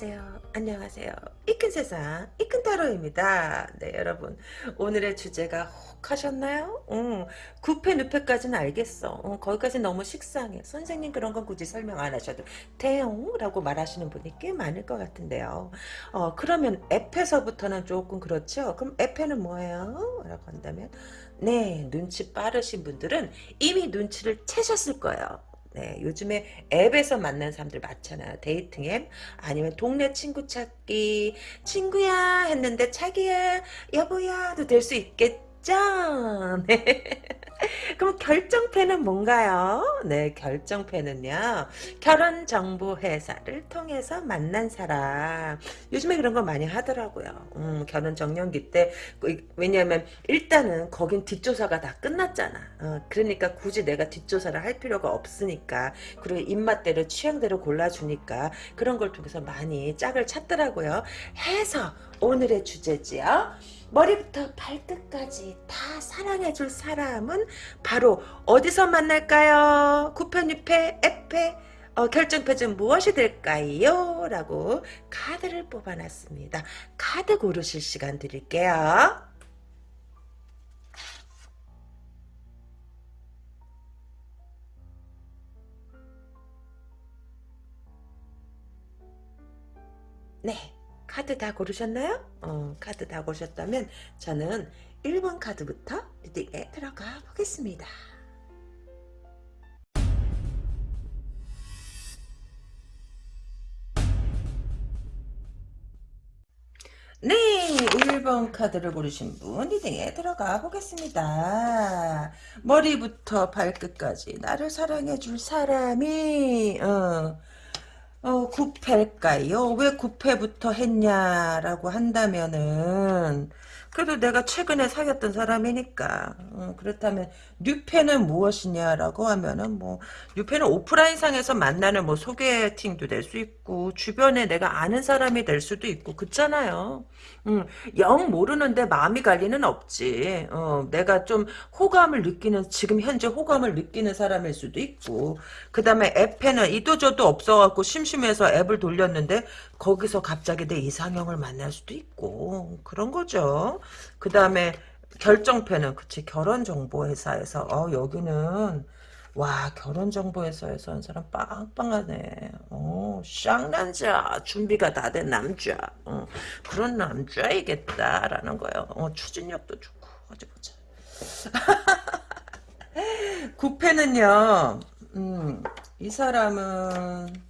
안녕하세요. 안녕하세요. 이큰 세상, 이큰 타로입니다. 네, 여러분. 오늘의 주제가 혹 하셨나요? 응. 구페, 뉴페까지는 알겠어. 응, 거기까지 너무 식상해. 선생님 그런 건 굳이 설명 안 하셔도 돼용 라고 말하시는 분이 꽤 많을 것 같은데요. 어, 그러면 앱페서부터는 조금 그렇죠? 그럼 앱페는 뭐예요? 라고 한다면 네, 눈치 빠르신 분들은 이미 눈치를 채셨을 거예요. 네, 요즘에 앱에서 만난 사람들 많잖아요. dating 앱 아니면 동네 친구 찾기 친구야 했는데 자기야 여보야 도 될 수 있겠 죠. 네. 그럼 결정패는 뭔가요? 네, 결정패는요. 결혼정보회사를 통해서 만난 사람. 요즘에 그런 거 많이 하더라고요. 음, 결혼정년기 때. 그, 왜냐면 일단은 거긴 뒷조사가 다 끝났잖아. 어, 그러니까 굳이 내가 뒷조사를 할 필요가 없으니까. 그리고 입맛대로 취향대로 골라주니까 그런 걸 통해서 많이 짝을 찾더라고요. 해서 오늘의 주제지요. 머리부터 발끝까지 다 사랑해줄 사람은 바로 어디서 만날까요? 9편 6패 F패 어, 결정표는 무엇이 될까요? 라고 카드를 뽑아놨습니다. 카드 고르실 시간 드릴게요. 네. 카드 다 고르셨나요? 어, 카드 다 고르셨다면 저는 1번 카드부터 리딩에 들어가 보겠습니다. 네, 1번 카드를 고르신 분 리딩에 들어가 보겠습니다. 머리부터 발끝까지 나를 사랑해 줄 사람이 어, 어, 9패일까요? 왜 9패부터 했냐라고 한다면은 그래도 내가 최근에 사귀었던 사람이니까 어, 그렇다면 뉴페는 무엇이냐라고 하면은 뭐 뉴페는 오프라인상에서 만나는 뭐 소개팅도 될 수 있고 주변에 내가 아는 사람이 될 수도 있고 그렇잖아요. 음, 영 모르는데 마음이 갈 리는 없지. 어, 내가 좀 호감을 느끼는 지금 현재 호감을 느끼는 사람일 수도 있고 그 다음에 앱에는 이도저도 없어갖고 심심해서 앱을 돌렸는데 거기서 갑자기 내 이상형을 만날 수도 있고 그런 거죠. 그 다음에 결정패는 그치 결혼정보회사에서 어 여기는 와 결혼정보회사에서 한 사람 빵빵하네. 어 쌍남자 준비가 다 된 남자. 어, 그런 남자이겠다라는 거예요. 어 추진력도 좋고 어디 보자 구패는요 음, 이 사람은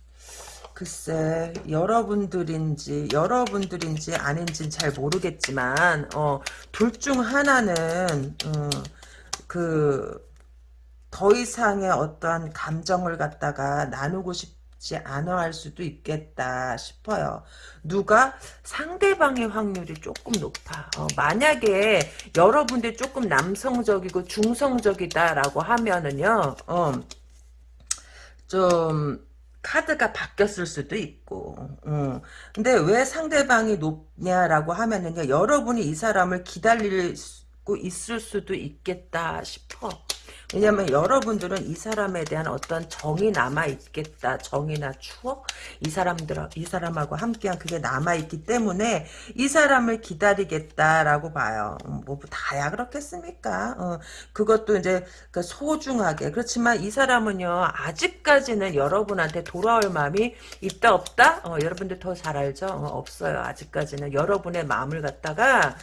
글쎄 여러분들인지 여러분들인지 아닌지는 잘 모르겠지만 어, 둘 중 하나는 어, 그더 이상의 어떠한 감정을 갖다가 나누고 싶지 않아 할 수도 있겠다 싶어요. 누가 상대방의 확률이 조금 높아. 어, 만약에 여러분들 조금 남성적이고 중성적이다라고 하면은요. 어, 좀 카드가 바뀌었을 수도 있고 음. 근데 왜 상대방이 높냐라고 하면은요 여러분이 이 사람을 기다리고 있을 수도 있겠다 싶어 왜냐면 여러분들은 이 사람에 대한 어떤 정이 남아있겠다. 정이나 추억? 이 사람들, 이 사람하고 함께한 그게 남아있기 때문에 이 사람을 기다리겠다라고 봐요. 음, 뭐, 다야 그렇겠습니까? 어, 그것도 이제 그 소중하게. 그렇지만 이 사람은요, 아직까지는 여러분한테 돌아올 마음이 있다, 없다? 어, 여러분들 더 잘 알죠? 어, 없어요. 아직까지는. 여러분의 마음을 갖다가,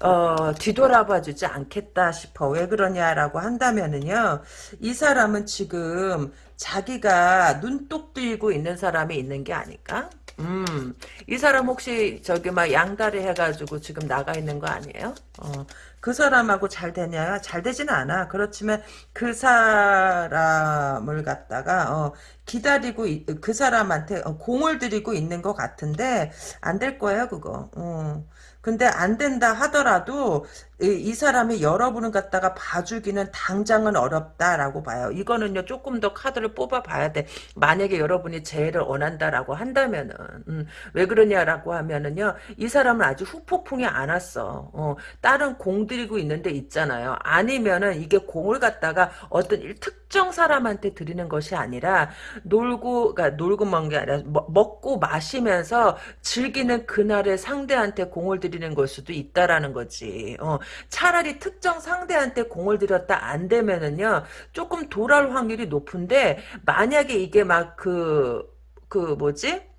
어, 뒤돌아봐 주지 않겠다 싶어. 왜 그러냐라고 한다면은 뭐냐면요. 이 사람은 지금 자기가 눈독 들고 있는 사람이 있는 게 아닐까? 음, 이 사람 혹시 저기 막 양다리 해가지고 지금 나가 있는 거 아니에요? 어, 그 사람하고 잘 되냐? 잘 되지는 않아. 그렇지만 그 사람을 갖다가 어, 기다리고 그 사람한테 어, 공을 들이고 있는 것 같은데 안 될 거예요, 그거. 어. 근데 안 된다 하더라도 이, 이, 사람이 여러분을 갖다가 봐주기는 당장은 어렵다라고 봐요. 이거는요 조금 더 카드를 뽑아 봐야 돼. 만약에 여러분이 재해를 원한다라고 한다면은 음, 왜 그러냐라고 하면은요 이 사람은 아직 후폭풍이 안 왔어. 어, 다른 공 들이고 있는데 있잖아요. 아니면은 이게 공을 갖다가 어떤 특정 사람한테 드리는 것이 아니라 놀고 그러니까 놀고 먹는 게 아니라 먹- 먹고 마시면서 즐기는 그날의 상대한테 공을 들이는 걸 수도 있다라는 거지. 어, 차라리 특정 상대한테 공을 들였다 안 되면은요 조금 돌아올 확률이 높은데 만약에 이게 막그그 뭐지?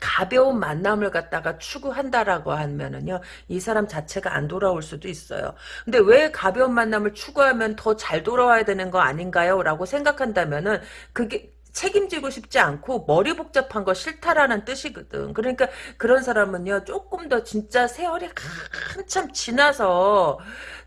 가벼운 만남을 갖다가 추구한다라고 하면은요, 이 사람 자체가 안 돌아올 수도 있어요. 근데 왜 가벼운 만남을 추구하면 더 잘 돌아와야 되는 거 아닌가요? 라고 생각한다면은, 그게, 책임지고 싶지 않고 머리 복잡한 거 싫다라는 뜻이거든. 그러니까 그런 사람은요 조금 더 진짜 세월이 한참 지나서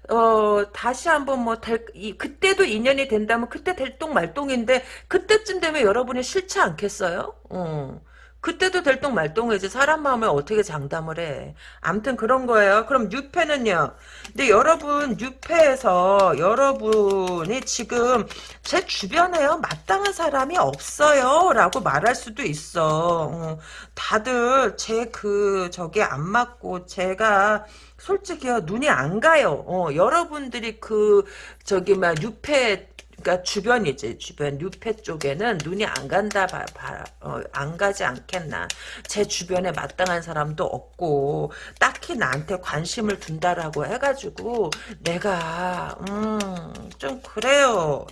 어 다시 한번 뭐 될, 이, 그때도 인연이 된다면 그때 될똥 말똥인데 그때쯤 되면 여러분이 싫지 않겠어요? 어. 그때도 될똥말똥이지 사람 마음을 어떻게 장담을 해. 암튼 그런 거예요. 그럼 유패는요. 근데 여러분 유패에서 여러분이 지금 제 주변에요 마땅한 사람이 없어요 라고 말할 수도 있어. 어, 다들 제 그 저게 안 맞고 제가 솔직히요 눈이 안 가요. 어, 여러분들이 그 저기 막 유패 그러니까 주변이지 주변 뉴페 쪽에는 눈이 안 간다 봐, 봐, 어, 안 가지 않겠나. 제 주변에 마땅한 사람도 없고 딱히 나한테 관심을 둔다라고 해가지고 내가 음좀 그래요.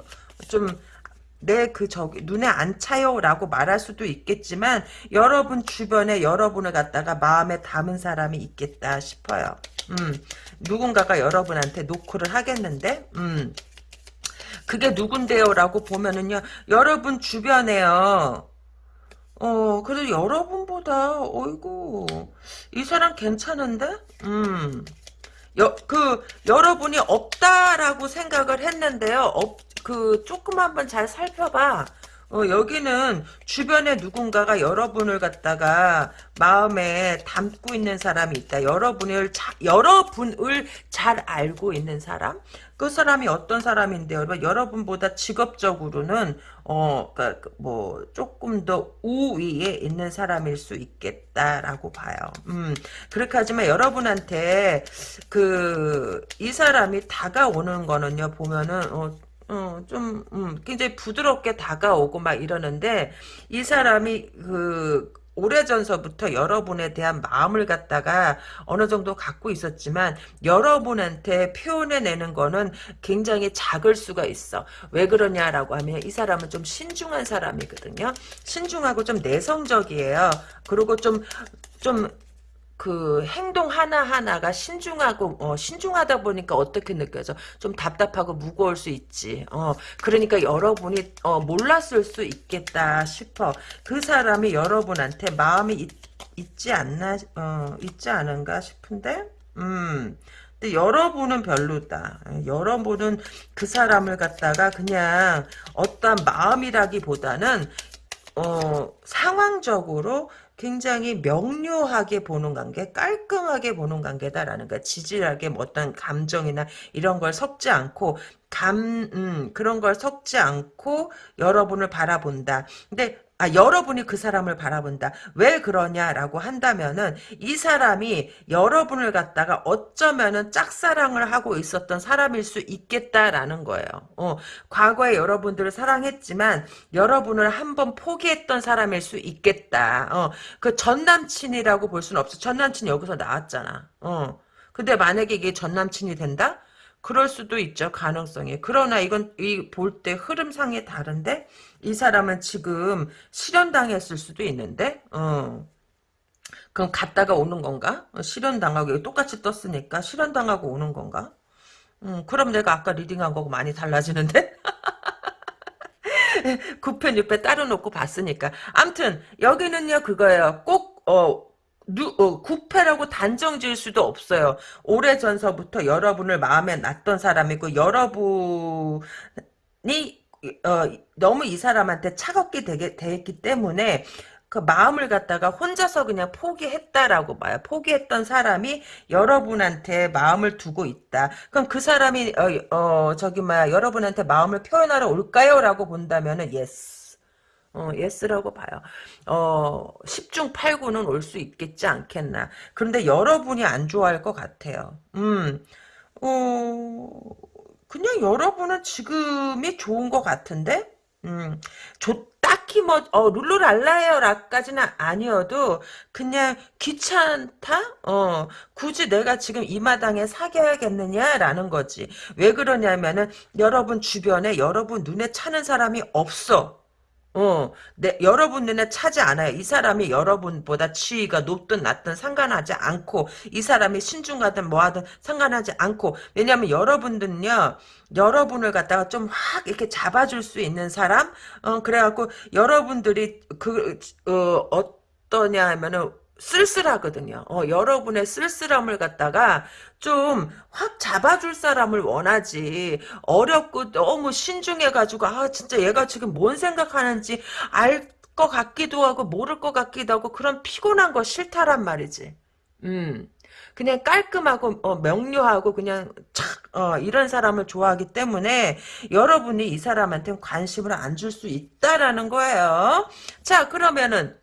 좀 내그 저기 눈에 안 차요라고 말할 수도 있겠지만 여러분 주변에 여러분을 갖다가 마음에 담은 사람이 있겠다 싶어요. 음 누군가가 여러분한테 노크를 하겠는데? 음 그게 누군데요라고 보면은요 여러분 주변에요. 어 그래도 여러분보다 어이구 이 사람 괜찮은데? 음. 여, 그 여러분이 없다라고 생각을 했는데요. 없, 그 조금 한번 잘 살펴봐 어, 여기는 주변에 누군가가 여러분을 갖다가 마음에 담고 있는 사람이 있다. 여러분을 자, 여러분을 잘 알고 있는 사람? 그 사람이 어떤 사람인데요? 여러분보다 직업적으로는 어, 그러니까 뭐 조금 더 우위에 있는 사람일 수 있겠다라고 봐요. 음, 그렇게 하지만 여러분한테 그 이 사람이 다가오는 거는요 보면은 어, 어, 좀, 음, 굉장히 부드럽게 다가오고 막 이러는데, 이 사람이, 그, 오래전서부터 여러분에 대한 마음을 갖다가 어느 정도 갖고 있었지만, 여러분한테 표현해내는 거는 굉장히 작을 수가 있어. 왜 그러냐라고 하면, 이 사람은 좀 신중한 사람이거든요. 신중하고 좀 내성적이에요. 그리고 좀, 좀, 그 행동 하나하나가 신중하고 어, 신중하다 보니까 어떻게 느껴져? 좀 답답하고 무거울 수 있지. 어, 그러니까 여러분이 어, 몰랐을 수 있겠다 싶어. 그 사람이 여러분한테 마음이 있, 있지 않나 어, 있지 않은가 싶은데. 음. 근데 여러분은 별로다. 여러분은 그 사람을 갖다가 그냥 어떠한 마음이라기보다는 어, 상황적으로 굉장히 명료하게 보는 관계, 깔끔하게 보는 관계다라는 거야. 지질하게 뭐 어떤 감정이나 이런 걸 섞지 않고 감, 음, 그런 걸 섞지 않고 여러분을 바라본다. 근데 아, 여러분이 그 사람을 바라본다. 왜 그러냐라고 한다면은 이 사람이 여러분을 갖다가 어쩌면은 짝사랑을 하고 있었던 사람일 수 있겠다라는 거예요. 어, 과거에 여러분들을 사랑했지만 여러분을 한번 포기했던 사람일 수 있겠다. 어, 그 전남친이라고 볼 수는 없어. 전남친이 여기서 나왔잖아. 어. 근데 만약에 이게 전남친이 된다? 그럴 수도 있죠. 가능성이. 그러나 이건 이 볼 때 흐름상이 다른데 이 사람은 지금 실현당했을 수도 있는데 어. 그럼 갔다가 오는 건가? 어, 실현당하고 똑같이 떴으니까 실현당하고 오는 건가? 음, 그럼 내가 아까 리딩한 거고 많이 달라지는데? 9편 6편 따로 놓고 봤으니까. 암튼 여기는요 그거예요. 꼭 어, 누, 어, 구패라고 단정 지을 수도 없어요. 오래전서부터 여러분을 마음에 놨던 사람이고 여러분이 어, 너무 이 사람한테 차갑게 되게 됐기 때문에 그 마음을 갖다가 혼자서 그냥 포기했다라고 봐요. 포기했던 사람이 여러분한테 마음을 두고 있다. 그럼 그 사람이 어, 어 저기 막 여러분한테 마음을 표현하러 올까요?라고 본다면은 yes. 어, yes라고 봐요. 어, 10중 8구는 올 수 있겠지 않겠나. 그런데 여러분이 안 좋아할 것 같아요. 음, 어, 그냥 여러분은 지금이 좋은 것 같은데? 음, 좋, 딱히 뭐, 어, 룰루랄라예요 라까지는 아니어도, 그냥 귀찮다? 어, 굳이 내가 지금 이 마당에 사귀어야겠느냐 라는 거지. 왜 그러냐면은, 여러분 주변에 여러분 눈에 차는 사람이 없어. 어, 내, 여러분 눈에 차지 않아요. 이 사람이 여러분보다 지위가 높든 낮든 상관하지 않고, 이 사람이 신중하든 뭐하든 상관하지 않고, 왜냐면 여러분들은요, 여러분을 갖다가 좀 확 이렇게 잡아줄 수 있는 사람? 어, 그래갖고, 여러분들이 그, 어, 어떠냐 하면은, 쓸쓸하거든요. 어, 여러분의 쓸쓸함을 갖다가 좀 확 잡아줄 사람을 원하지. 어렵고 너무 신중해가지고, 아, 진짜 얘가 지금 뭔 생각하는지 알 것 같기도 하고, 모를 것 같기도 하고, 그런 피곤한 거 싫다란 말이지. 음. 그냥 깔끔하고, 어, 명료하고, 그냥, 착, 어, 이런 사람을 좋아하기 때문에, 여러분이 이 사람한테 관심을 안 줄 수 있다라는 거예요. 자, 그러면은,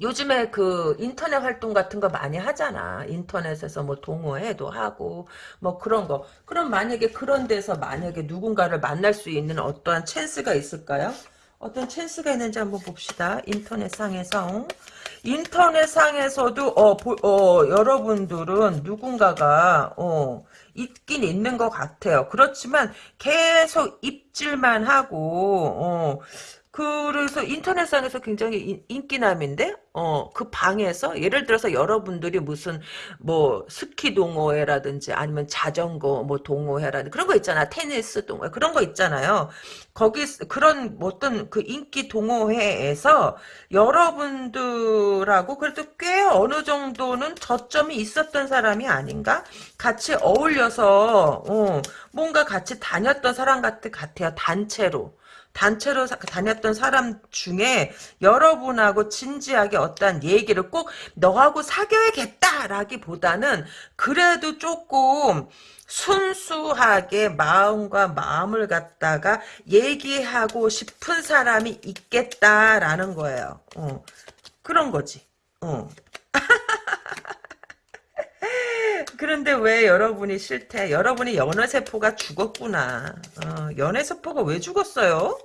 요즘에 그 인터넷 활동 같은 거 많이 하잖아. 인터넷에서 뭐 동호회도 하고 뭐 그런 거. 그럼 만약에 그런 데서 만약에 누군가를 만날 수 있는 어떠한 찬스가 있을까요? 어떤 찬스가 있는지 한번 봅시다. 인터넷 상에서. 인터넷 상에서도 어, 보, 어 여러분들은 누군가가 어 있긴 있는 것 같아요. 그렇지만 계속 입질만 하고 어 그래서 인터넷상에서 굉장히 인, 기남인데 어, 그 방에서 예를 들어서 여러분들이 무슨 뭐 스키 동호회라든지 아니면 자전거 뭐 동호회라든지 그런 거 있잖아. 테니스 동호회 그런 거 있잖아요. 거기 그런 어떤 그 인기 동호회에서 여러분들하고 그래도 꽤 어느 정도는 저점이 있었던 사람이 아닌가? 같이 어울려서 어, 뭔가 같이 다녔던 사람 같아요. 단체로. 단체로 다녔던 사람 중에 여러분하고 진지하게 어떤 얘기를 꼭 너하고 사귀어야겠다라기보다는 그래도 조금 순수하게 마음과 마음을 갖다가 얘기하고 싶은 사람이 있겠다라는 거예요. 어. 그런 거지. 어. 그런데 왜 여러분이 싫대? 여러분이 연애세포가 죽었구나. 어, 연애세포가 왜 죽었어요?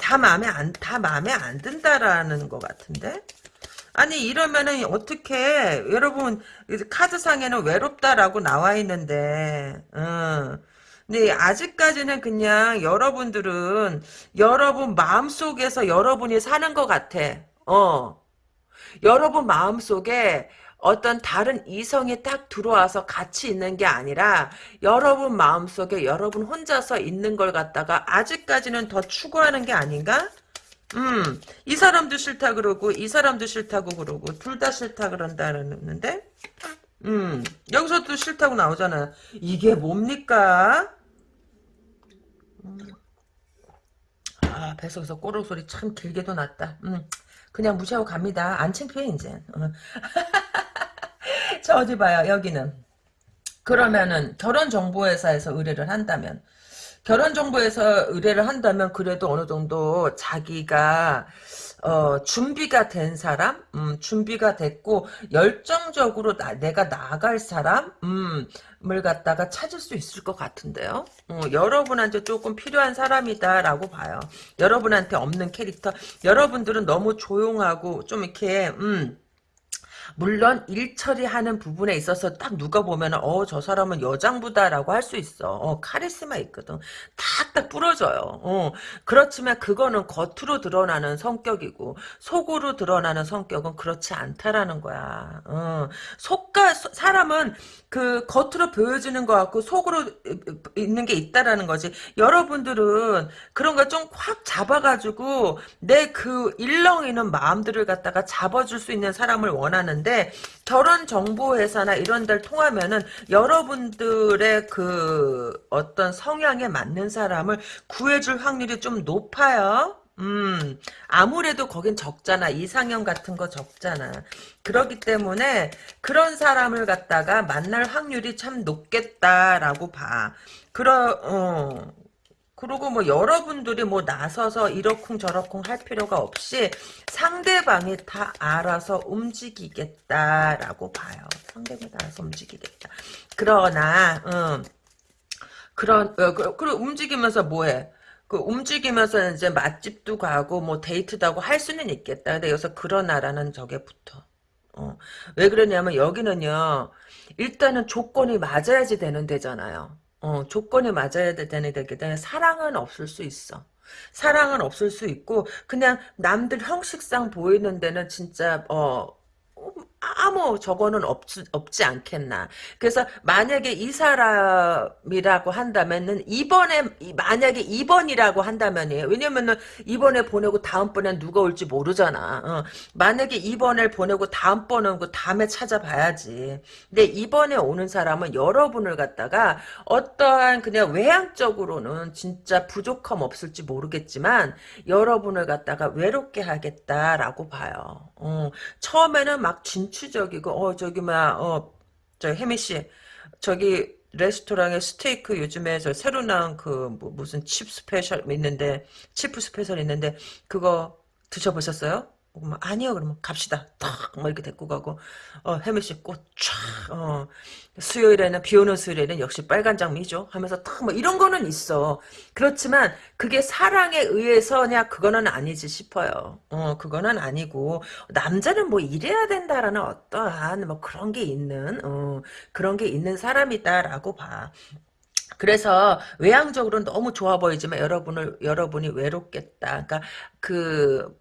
다 마음에 안, 다 마음에 안 든다라는 것 같은데? 아니, 이러면은, 어떻게, 여러분, 카드상에는 외롭다라고 나와 있는데, 어. 근데 아직까지는 그냥 여러분들은 여러분 마음속에서 여러분이 사는 것 같아. 어. 여러분 마음속에 어떤 다른 이성이 딱 들어와서 같이 있는 게 아니라 여러분 마음속에 여러분 혼자서 있는 걸 갖다가 아직까지는 더 추구하는 게 아닌가? 음, 이 사람도 싫다 그러고 이 사람도 싫다고 그러고 둘 다 싫다 그런다는데 음, 여기서도 싫다고 나오잖아. 이게 뭡니까? 음. 아, 뱃속에서 꼬르륵 소리 참 길게도 났다. 음, 그냥 무시하고 갑니다. 안 창피해, 이제. 어. 자, 어디 봐요, 여기는. 그러면은, 결혼정보회사에서 의뢰를 한다면, 결혼정보회사 의뢰를 한다면, 그래도 어느 정도 자기가, 어, 준비가 된 사람, 음, 준비가 됐고, 열정적으로 나, 내가 나갈 사람, 음, 을 갖다가 찾을 수 있을 것 같은데요. 어, 여러분한테 조금 필요한 사람이다라고 봐요. 여러분한테 없는 캐릭터. 여러분들은 너무 조용하고 좀 이렇게 음 물론 일 처리하는 부분에 있어서 딱 누가 보면 어 저 사람은 여장부다라고 할 수 있어. 어, 카리스마 있거든. 탁딱 부러져요. 어, 그렇지만 그거는 겉으로 드러나는 성격이고 속으로 드러나는 성격은 그렇지 않다라는 거야. 어, 속과 사람은 그 겉으로 보여지는 것 같고 속으로 있는 게 있다라는 거지. 여러분들은 그런 걸좀확 잡아가지고 내 그 일렁이는 마음들을 갖다가 잡아줄 수 있는 사람을 원하는 있는데 결혼 정보 회사나 이런 데를 통하면은 여러분들의 그 어떤 성향에 맞는 사람을 구해줄 확률이 좀 높아요. 음, 아무래도 거긴 적잖아. 이상형 같은 거 적잖아. 그렇기 때문에 그런 사람을 갖다가 만날 확률이 참 높겠다라고 봐. 그러, 어, 그리고 뭐 여러분들이 뭐 나서서 이러쿵 저러쿵 할 필요가 없이 상대방이 다 알아서 움직이겠다라고 봐요. 상대방이 알아서 움직이겠다. 그러나 음, 그런 어, 그, 그리고 움직이면서 뭐해? 그 움직이면서 이제 맛집도 가고 뭐 데이트도 하고 할 수는 있겠다. 근데 여기서 그러나라는 저게 붙어. 어. 왜 그러냐면 여기는요. 일단은 조건이 맞아야지 되는 데잖아요. 어, 조건이 맞아야 되는 데기 때문에 사랑은 없을 수 있어. 사랑은 없을 수 있고 그냥 남들 형식상 보이는 데는 진짜 어 아무 저거는 없지, 없지 않겠나. 그래서 만약에 이 사람이라고 한다면은 이번에 만약에 2번이라고 한다면이에요. 왜냐면은 이번에 보내고 다음번엔 누가 올지 모르잖아. 어. 만약에 2번을 보내고 다음번은 그 다음에 찾아봐야지. 근데 이번에 오는 사람은 여러분을 갖다가 어떠한 그냥 외향적으로는 진짜 부족함 없을지 모르겠지만 여러분을 갖다가 외롭게 하겠다라고 봐요. 어. 처음에는 막 진 취적이고 어 저기 막어저 혜미 씨 저기 레스토랑에 스테이크 요즘에 저 새로 나온 그 뭐 무슨 chef special 있는데 chef special 있는데 그거 드셔보셨어요? 뭐, 아니요. 그러면 갑시다. 탁뭐 이렇게 데리고 가고. 어 혜미 씨꽃쫙어 수요일에는 비 오는 수요일에는 역시 빨간 장미죠. 하면서 탁 뭐 이런 거는 있어. 그렇지만 그게 사랑에 의해서냐 그거는 아니지 싶어요. 어 그거는 아니고 남자는 뭐 이래야 된다라는 어떠한 뭐 그런 게 있는 어 그런 게 있는 사람이다라고 봐. 그래서 외향적으로는 너무 좋아 보이지만 여러분을 여러분이 외롭겠다. 그러니까 그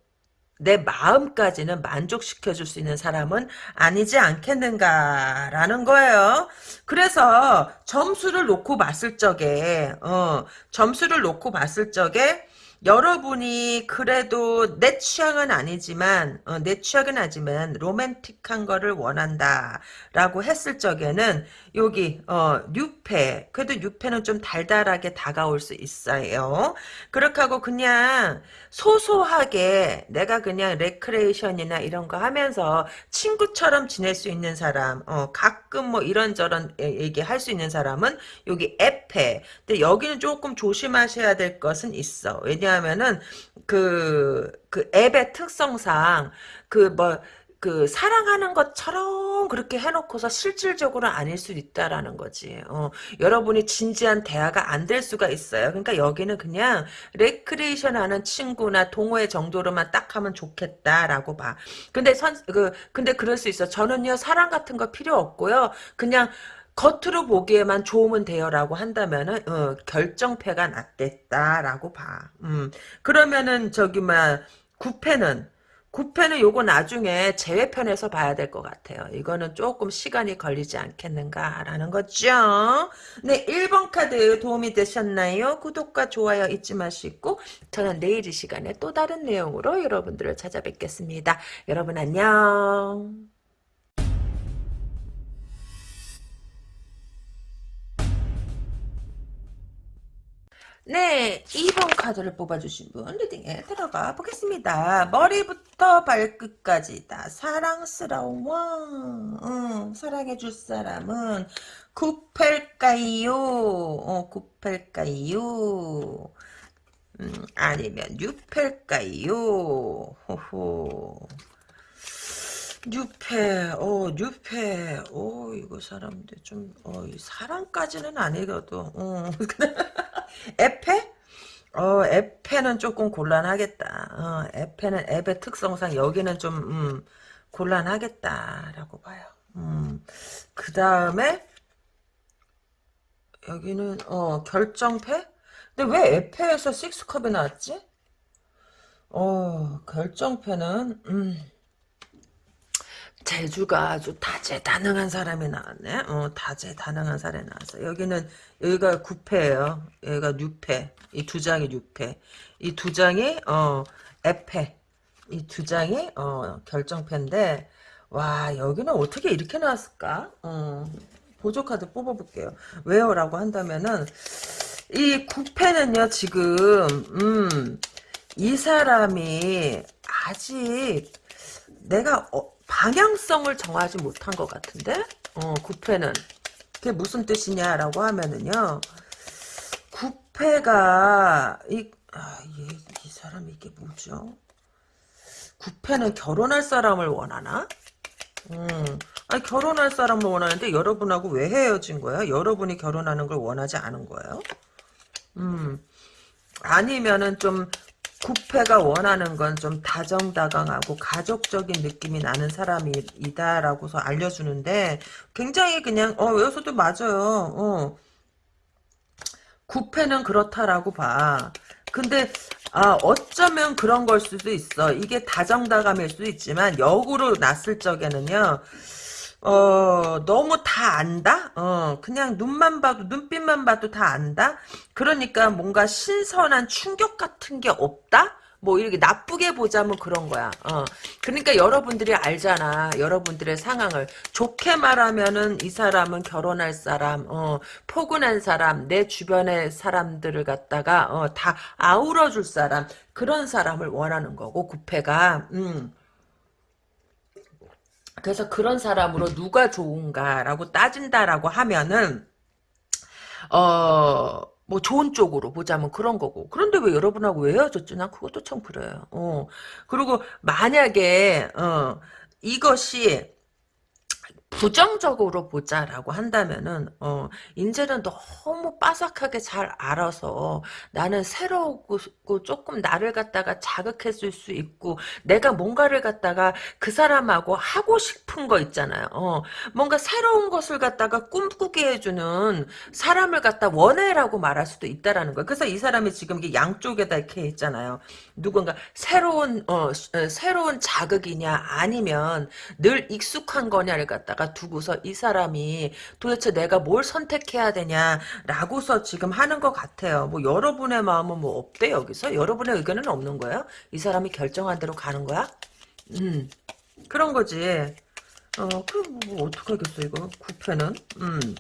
내 마음까지는 만족시켜줄 수 있는 사람은 아니지 않겠는가라는 거예요. 그래서 점수를 놓고 봤을 적에, 어, 점수를 놓고 봤을 적에, 여러분이 그래도 내 취향은 아니지만 어, 내 취향은 아니지만 로맨틱한 거를 원한다라고 했을 적에는 여기 어, 뉴페 그래도 뉴페는 좀 달달하게 다가올 수 있어요. 그렇게 하고 그냥 소소하게 내가 그냥 레크레이션이나 이런 거 하면서 친구처럼 지낼 수 있는 사람 어, 가끔 뭐 이런저런 얘기 할 수 있는 사람은 여기 에페 근데 여기는 조금 조심하셔야 될 것은 있어. 왜냐 왜냐하면은 그, 그 앱의 특성상 그 뭐, 그 사랑하는 것처럼 그렇게 해놓고서 실질적으로 아닐 수 있다라는 거지. 어, 여러분이 진지한 대화가 안 될 수가 있어요. 그러니까 여기는 그냥 레크레이션 하는 친구나 동호회 정도로만 딱 하면 좋겠다라고 봐. 근데 선, 그, 근데 그럴 수 있어. 저는요, 사랑 같은 거 필요 없고요. 그냥 겉으로 보기에만 좋으면 돼요라고 한다면은 어, 결정패가 낫겠다라고 봐. 음. 그러면은 저기 막 구패는 구패는 요거 나중에 제외편에서 봐야 될 것 같아요. 이거는 조금 시간이 걸리지 않겠는가라는 거죠. 네, 1번 카드 도움이 되셨나요? 구독과 좋아요 잊지 마시고 저는 내일 이 시간에 또 다른 내용으로 여러분들을 찾아뵙겠습니다. 여러분 안녕. 네, 2번 카드를 뽑아주신 분 리딩에 들어가 보겠습니다. 머리부터 발끝까지 다 사랑스러워. 응, 사랑해줄 사람은 구펠까요? 어, 구펠까요? 음, 아니면 뉴펠까요? 호호. 뉴페, 어, 뉴페, 어, 이거 사람들 좀, 어, 사랑까지는 아니거든, 어. 에페? 어, 에페는 조금 곤란하겠다. 어, 에페는 앱의 특성상 여기는 좀, 음, 곤란하겠다라고 봐요. 음, 그 다음에, 여기는, 어, 결정패? 근데 왜 에페에서 식스컵이 나왔지? 어, 결정패는, 음, 재주가 아주 다재다능한 사람이 나왔네. 어, 다재다능한 사람이 나왔어. 여기는 여기가 9패예요. 여기가 6패. 이 두 장이 6패. 이 두 장이 어 에패. 이 두 장이 어 결정패인데 와 여기는 어떻게 이렇게 나왔을까? 어, 보조 카드 뽑아 볼게요. 왜요 라고 한다면은 이 9패는요 지금 음, 이 사람이 아직 내가 어, 방향성을 정하지 못한 것 같은데 어, 구패는 그게 무슨 뜻이냐라고 하면은요 구패가 이, 아, 얘, 이 사람 이게 뭐죠 구패는 결혼할 사람을 원하나 음. 아니 결혼할 사람을 원하는데 여러분하고 왜 헤어진 거예요? 여러분이 결혼하는 걸 원하지 않은 거예요? 음. 아니면은 좀 구패가 원하는 건 좀 다정다감하고 가족적인 느낌이 나는 사람이다라고서 알려주는데 굉장히 그냥 어 여기서도 맞아요. 어. 구패는 그렇다라고 봐. 근데 아 어쩌면 그런 걸 수도 있어. 이게 다정다감일 수도 있지만 역으로 났을 적에는요. 어, 너무 다 안다? 어, 그냥 눈만 봐도, 눈빛만 봐도 다 안다? 그러니까 뭔가 신선한 충격 같은 게 없다? 뭐 이렇게 나쁘게 보자면 그런 거야. 어. 그러니까 여러분들이 알잖아. 여러분들의 상황을. 좋게 말하면은 이 사람은 결혼할 사람, 어, 포근한 사람, 내 주변의 사람들을 갖다가, 어, 다 아우러 줄 사람, 그런 사람을 원하는 거고, 구패가, 음. 그래서 그런 사람으로 누가 좋은가라고 따진다라고 하면은 어. 뭐 좋은 쪽으로 보자면 그런 거고. 그런데 왜 여러분하고 왜 헤어졌지? 난 그것도 참 그래요. 어. 그리고 만약에 어 이것이 부정적으로 보자라고 한다면은 어 인제는 너무 빠삭하게 잘 알아서 나는 새로우고 조금 나를 갖다가 자극했을 수 있고 내가 뭔가를 갖다가 그 사람하고 하고 싶은 거 있잖아요. 어 뭔가 새로운 것을 갖다가 꿈꾸게 해주는 사람을 갖다 원해라고 말할 수도 있다라는 거예요. 그래서 이 사람이 지금 이게 양쪽에다 이렇게 있잖아요. 누군가 새로운 어 새로운 자극이냐 아니면 늘 익숙한 거냐를 갖다가 갖다가 두고서 이 사람이 도대체 내가 뭘 선택해야 되냐라고서 지금 하는 것 같아요. 뭐 여러분의 마음은 뭐 없대 여기서? 여러분의 의견은 없는 거예요? 이 사람이 결정한 대로 가는 거야? 음 그런 거지. 어, 그럼 뭐 어떡하겠어, 이거. 구패는. 음.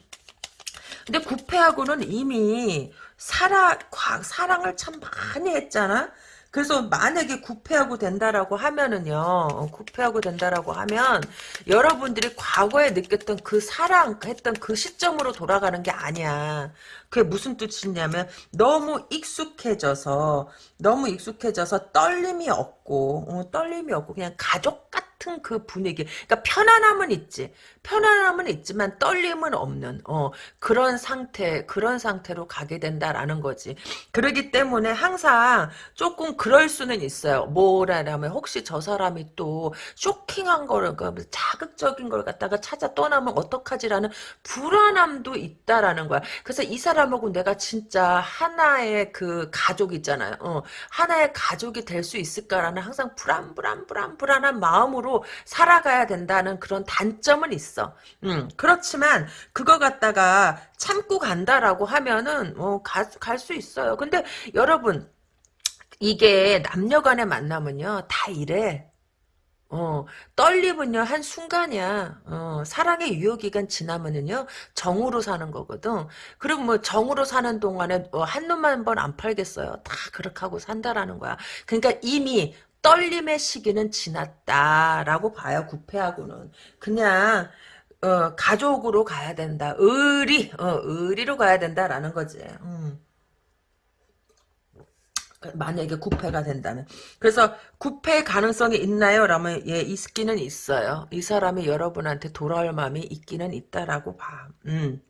근데 구패하고는 이미 사랑, 사랑을 참 많이 했잖아? 그래서 만약에 구패하고 된다라고 하면은요, 어, 구패하고 된다라고 하면 여러분들이 과거에 느꼈던 그 사랑했던 그 시점으로 돌아가는 게 아니야. 그게 무슨 뜻이냐면 너무 익숙해져서 너무 익숙해져서 떨림이 없고 어, 떨림이 없고 그냥 가족 같 은 그 분위기. 그러니까 편안함은 있지. 편안함은 있지만 떨림은 없는 어, 그런 상태 그런 상태로 가게 된다라는 거지. 그러기 때문에 항상 조금 그럴 수는 있어요. 뭐라냐면 혹시 저 사람이 또 쇼킹한 거를 그 자극적인 걸 갖다가 찾아 떠나면 어떡하지라는 불안함도 있다라는 거야. 그래서 이 사람하고 내가 진짜 하나의 그 가족 있잖아요. 어, 하나의 가족이 될 수 있을까라는 항상 불안 불안 불안 불안한 마음으로 살아가야 된다는 그런 단점은 있어. 음, 그렇지만 그거 갖다가 참고 간다라고 하면은 어, 갈수 있어요. 근데 여러분 이게 남녀 간의 만남은요. 다 이래. 어, 떨림은요, 한 순간이야. 어, 사랑의 유효기간 지나면은요, 정으로 사는 거거든. 그리고 뭐, 정으로 사는 동안에, 어, 한 놈만 한 번 안 팔겠어요. 다 그렇게 하고 산다라는 거야. 그러니까 이미 떨림의 시기는 지났다라고 봐요, 구패하고는. 그냥, 어, 가족으로 가야 된다. 의리, 어, 의리로 가야 된다라는 거지. 음. 만약에 구패가 된다면. 그래서 구패 가능성이 있나요? 라면 예, 있기는 있어요. 이 사람이 여러분한테 돌아올 마음이 있기는 있다라고 봐. 음.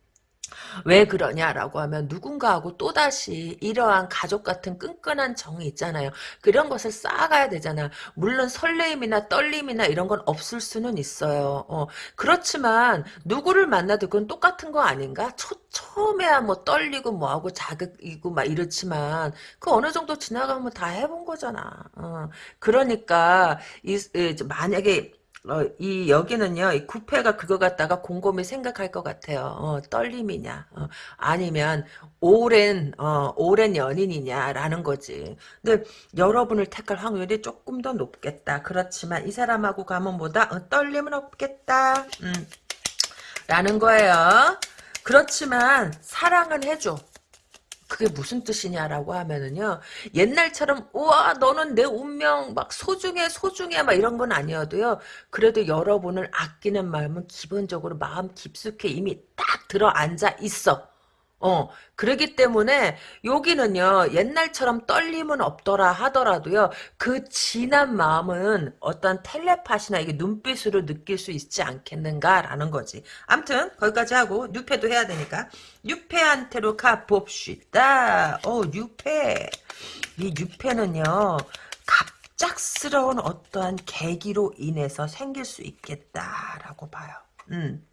왜 그러냐라고 하면 누군가하고 또다시 이러한 가족 같은 끈끈한 정이 있잖아요. 그런 것을 쌓아가야 되잖아. 물론 설레임이나 떨림이나 이런 건 없을 수는 있어요. 어, 그렇지만 누구를 만나도 그건 똑같은 거 아닌가? 초, 처음에야 뭐 떨리고 뭐하고 자극이고 막 이렇지만 그 어느 정도 지나가면 다 해본 거잖아. 어, 그러니까 이, 이 만약에 어, 이 여기는요 이 구패가 그거 갖다가 곰곰이 생각할 것 같아요. 어, 떨림이냐 어, 아니면 오랜 어, 오랜 연인이냐라는 거지. 근데 여러분을 택할 확률이 조금 더 높겠다. 그렇지만 이 사람하고 가면 뭐다? 어, 떨림은 없겠다. 음, 라는 거예요. 그렇지만 사랑은 해줘 그게 무슨 뜻이냐라고 하면은요 옛날처럼 우와 너는 내 운명 막 소중해 소중해 막 이런 건 아니어도요 그래도 여러분을 아끼는 마음은 기본적으로 마음 깊숙이 이미 딱 들어 앉아 있어 어, 그러기 때문에 여기는요, 옛날처럼 떨림은 없더라 하더라도요, 그 진한 마음은 어떤 텔레파시나 이게 눈빛으로 느낄 수 있지 않겠는가라는 거지. 암튼, 거기까지 하고, 뉴페도 해야 되니까, 뉴페한테로 가봅시다. 어, 뉴페. 이 뉴페는요, 갑작스러운 어떠한 계기로 인해서 생길 수 있겠다라고 봐요. 음.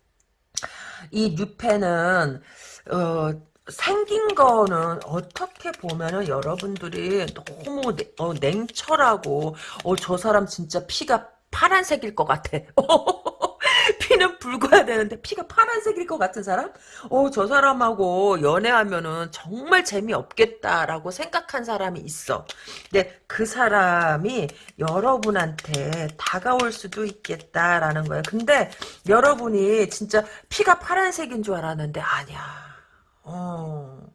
이 뉴페는 어, 생긴 거는 어떻게 보면은 여러분들이 너무 냉- 어, 냉철하고 어, 저 사람 진짜 피가 파란색일 것 같아. 피는 붉어야 되는데 피가 파란색일 것 같은 사람? 어, 저 사람하고 연애하면은 정말 재미없겠다라고 생각한 사람이 있어. 근데 그 사람이 여러분한테 다가올 수도 있겠다라는 거예요. 근데 여러분이 진짜 피가 파란색인 줄 알았는데 아니야. 어.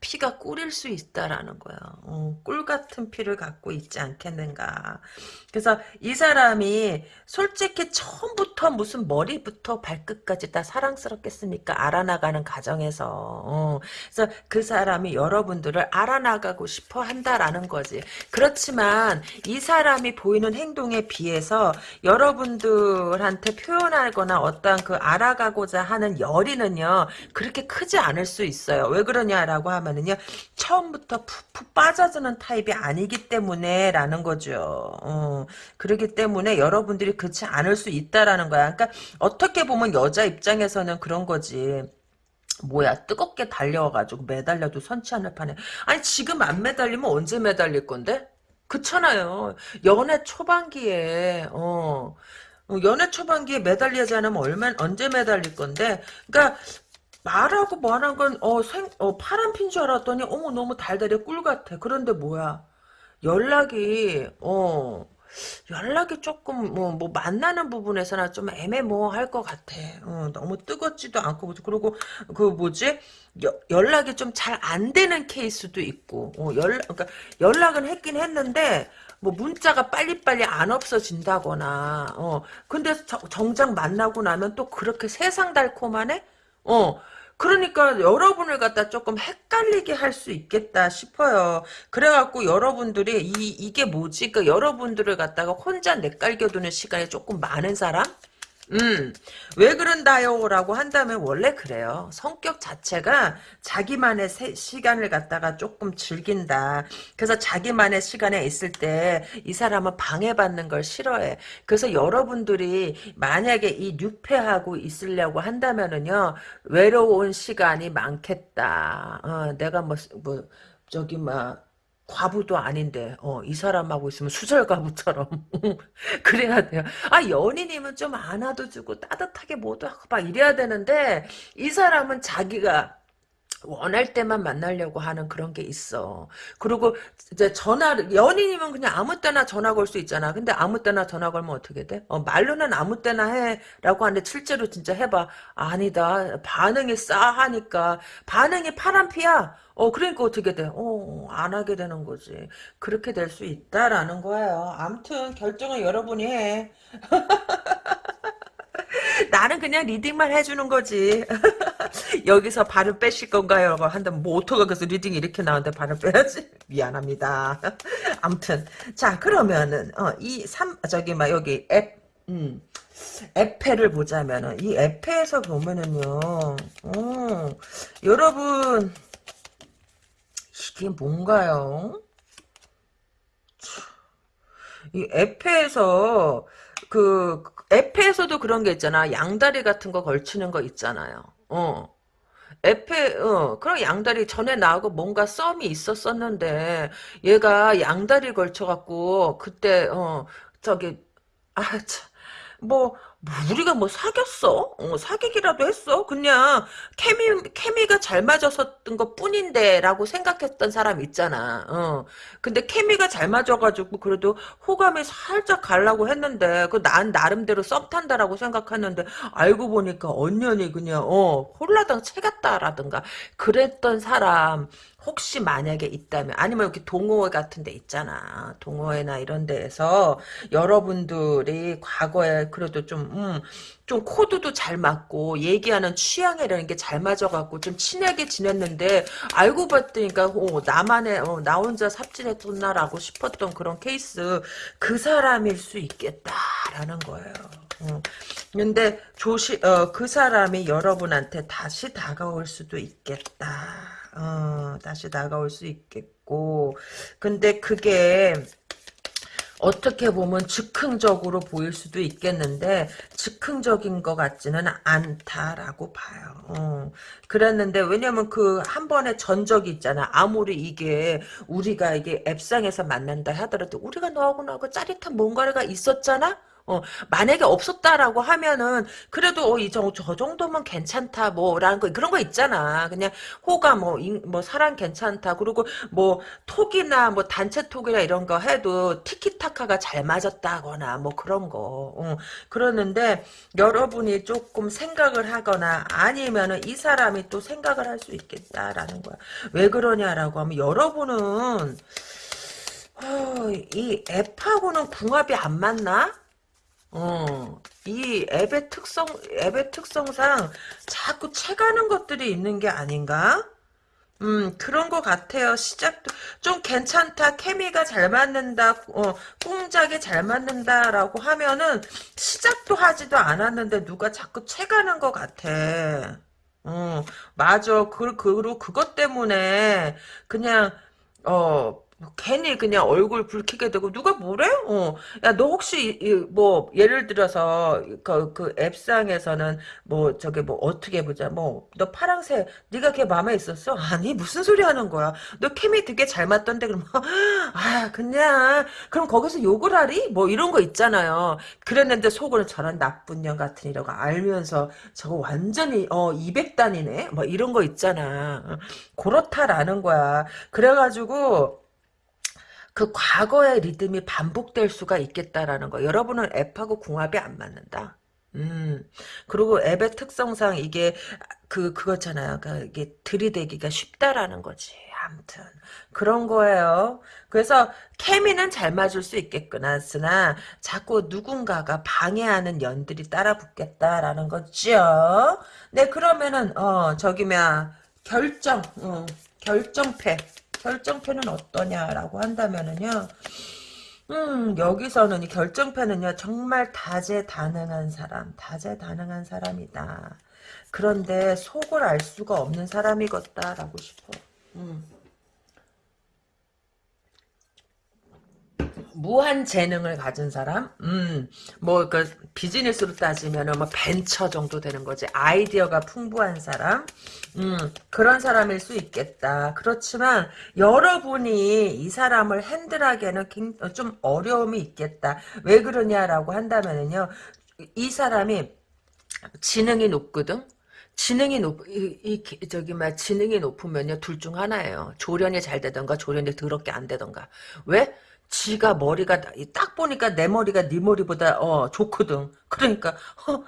피가 꿀일 수 있다라는 거야. 어, 꿀 같은 피를 갖고 있지 않겠는가. 그래서 이 사람이 솔직히 처음부터 무슨 머리부터 발끝까지 다 사랑스럽겠습니까? 알아나가는 과정에서. 어, 그래서 그 사람이 여러분들을 알아나가고 싶어 한다라는 거지. 그렇지만 이 사람이 보이는 행동에 비해서 여러분들한테 표현하거나 어떤 그 알아가고자 하는 열의는요, 그렇게 크지 않을 수 있어요. 왜 그러냐라고 하면은요, 처음부터 푹푹 빠져드는 타입이 아니기 때문에 라는 거죠. 어, 그러기 때문에 여러분들이 그렇지 않을 수 있다라는 거야. 그러니까 어떻게 보면 여자 입장에서는 그런 거지. 뭐야 뜨겁게 달려와가지고 매달려도 선치 않을 판에 아니 지금 안 매달리면 언제 매달릴 건데? 그렇잖아요. 연애 초반기에 어 어, 연애 초반기에 매달리지 않으면 얼마 언제 매달릴 건데? 그러니까 말하고 뭐하는 건, 어, 생, 어, 파란 핀 줄 알았더니, 어머, 너무 달달해, 꿀 같아. 그런데 뭐야. 연락이, 어, 연락이 조금, 뭐, 뭐, 만나는 부분에서는 좀 애매모호할 것 같아. 어, 너무 뜨겁지도 않고, 그리고, 그 뭐지? 여- 연락이 좀 잘 안 되는 케이스도 있고, 어, 연락, 그러니까 연락은 했긴 했는데, 뭐 문자가 빨리빨리 안 없어진다거나, 어, 근데 저- 정작 만나고 나면 또 그렇게 세상 달콤하네? 어, 그러니까 여러분을 갖다 조금 헷갈리게 할 수 있겠다 싶어요. 그래갖고 여러분들이 이, 이게 뭐지? 그 여러분들을 갖다가 혼자 내깔겨두는 시간이 조금 많은 사람? 음, 왜 그런다요? 라고 한다면 원래 그래요. 성격 자체가 자기만의 세- 시간을 갖다가 조금 즐긴다. 그래서 자기만의 시간에 있을 때 이 사람은 방해받는 걸 싫어해. 그래서 여러분들이 만약에 이 뉴페하고 있으려고 한다면은요, 외로운 시간이 많겠다. 어, 내가 뭐, 뭐, 저기, 막, 과부도 아닌데, 어, 이 사람하고 있으면 수절과부처럼. 그래야 돼요. 아, 연인이면 좀 안아도 주고 따뜻하게 뭐도 하고 막 이래야 되는데, 이 사람은 자기가 원할 때만 만나려고 하는 그런 게 있어. 그리고 이제 전화를 연인이면 그냥 아무 때나 전화 걸 수 있잖아. 근데 아무 때나 전화 걸면 어떻게 돼? 어, 말로는 아무 때나 해라고 하는데 실제로 진짜 해봐. 아니다. 반응이 싸하니까 반응이 파란피야. 어 그러니까 어떻게 돼? 어안 하게 되는 거지. 그렇게 될 수 있다라는 거예요. 아무튼 결정은 여러분이 해. 나는 그냥 reading만 해주는 거지. 여기서 발을 빼실 건가요? 라고 한다면 뭐 오토가 그래서 reading이 이렇게 나오는데 발을 빼야지? 미안합니다. 암튼 자 그러면은 어, 이 삼 저기 막 여기 앱 음. 앱페를 보자면은 이 앱페에서 보면은요. 어, 여러분 이게 뭔가요? 이 에페에서 그 에페에서도 그런 게 있잖아. 양다리 같은 거 걸치는 거 있잖아요. 어. 에페, 어, 그런 양다리 전에 나하고 뭔가 썸이 있었었는데, 얘가 양다리 걸쳐갖고, 그때, 어, 저기, 아, 참, 뭐, 뭐 우리가 뭐 사귀었어? 어, 사귀기라도 했어? 그냥, 케미, 케미가 잘 맞았었던 것 뿐인데, 라고 생각했던 사람 있잖아. 어. 근데 케미가 잘 맞아가지고, 그래도 호감이 살짝 가려고 했는데, 그, 난 나름대로 썸 탄다라고 생각했는데, 알고 보니까 언년이 그냥, 어, 홀라당 채갔다라든가, 그랬던 사람, 혹시 만약에 있다면 아니면 이렇게 동호회 같은 데 있잖아 동호회나 이런 데에서 여러분들이 과거에 그래도 좀 음, 좀 코드도 잘 맞고 얘기하는 취향이라는 게 잘 맞아갖고 좀 친하게 지냈는데 알고 봤더니까 어, 나만의 어, 나 혼자 삽질했었나라고 싶었던 그런 케이스 그 사람일 수 있겠다라는 거예요. 어. 근데 조시 어, 그 사람이 여러분한테 다시 다가올 수도 있겠다. 어, 다시 다가올 수 있겠고 근데 그게 어떻게 보면 즉흥적으로 보일 수도 있겠는데 즉흥적인 것 같지는 않다라고 봐요. 어. 그랬는데 왜냐면 그 한 번의 전적이 있잖아. 아무리 이게 우리가 이게 앱상에서 만난다 하더라도 우리가 너하고 나하고 짜릿한 뭔가가 있었잖아. 어, 만약에 없었다라고 하면은, 그래도, 어, 이, 저, 저 정도면 괜찮다, 뭐, 라는 거, 그런 거 있잖아. 그냥, 호감, 뭐, 인, 뭐, 사랑 괜찮다. 그리고, 뭐, 톡이나, 뭐, 단체 톡이나 이런 거 해도, 티키타카가 잘 맞았다거나, 뭐, 그런 거. 어, 그러는데, 여러분이 조금 생각을 하거나, 아니면은, 이 사람이 또 생각을 할 수 있겠다라는 거야. 왜 그러냐라고 하면, 여러분은, 어, 이 앱하고는 궁합이 안 맞나? 어, 이 앱의 특성, 앱의 특성상 자꾸 채가는 것들이 있는 게 아닌가? 음, 그런 것 같아요. 시작도, 좀 괜찮다, 케미가 잘 맞는다, 어, 꽁짝이 잘 맞는다라고 하면은, 시작도 하지도 않았는데, 누가 자꾸 채가는 것 같아. 어, 맞아. 그, 그, 그것 때문에, 그냥, 어, 뭐 괜히 그냥 얼굴 붉히게 되고 누가 뭐래? 어. 야, 너 혹시 이, 뭐 예를 들어서 그, 그 앱상에서는 뭐 저게 뭐 어떻게 보자. 뭐 너 파랑새 네가 걔 마음에 있었어? 아니 무슨 소리 하는 거야? 너 케미 되게 잘 맞던데 그럼 아 그냥 그럼 거기서 욕을 하리? 뭐 이런 거 있잖아요. 그랬는데 속으로 저런 나쁜 년 같은 이라고 알면서 저거 완전히 어 200단이네. 뭐 이런 거 있잖아. 어, 그렇다라는 거야. 그래가지고 그 과거의 리듬이 반복될 수가 있겠다라는 거. 여러분은 앱하고 궁합이 안 맞는다. 음. 그리고 앱의 특성상 이게 그 그거잖아요. 그 이게 들이대기가 쉽다라는 거지. 아무튼 그런 거예요. 그래서 케미는 잘 맞을 수 있겠구나. 으나 자꾸 누군가가 방해하는 연들이 따라 붙겠다라는 거죠. 네, 그러면은 어 저기 뭐 결정, 어, 결정패. 결정표는 어떠냐라고 한다면은요. 음, 여기서는 이 결정표는요, 정말 다재다능한 사람, 다재다능한 사람이다. 그런데 속을 알 수가 없는 사람이겠다라고 싶어. 음. 무한 재능을 가진 사람, 음, 뭐, 그, 비즈니스로 따지면은 뭐 벤처 정도 되는 거지. 아이디어가 풍부한 사람, 음, 그런 사람일 수 있겠다. 그렇지만, 여러분이 이 사람을 핸들하기에는 좀 어려움이 있겠다. 왜 그러냐라고 한다면은요, 이 사람이 지능이 높거든? 지능이 높, 이, 이, 저기, 막, 지능이 높으면요, 둘 중 하나예요. 조련이 잘 되던가, 조련이 더럽게 안 되던가. 왜? 지가 머리가 딱 보니까 내 머리가 네 머리보다 어 좋거든. 그러니까 어,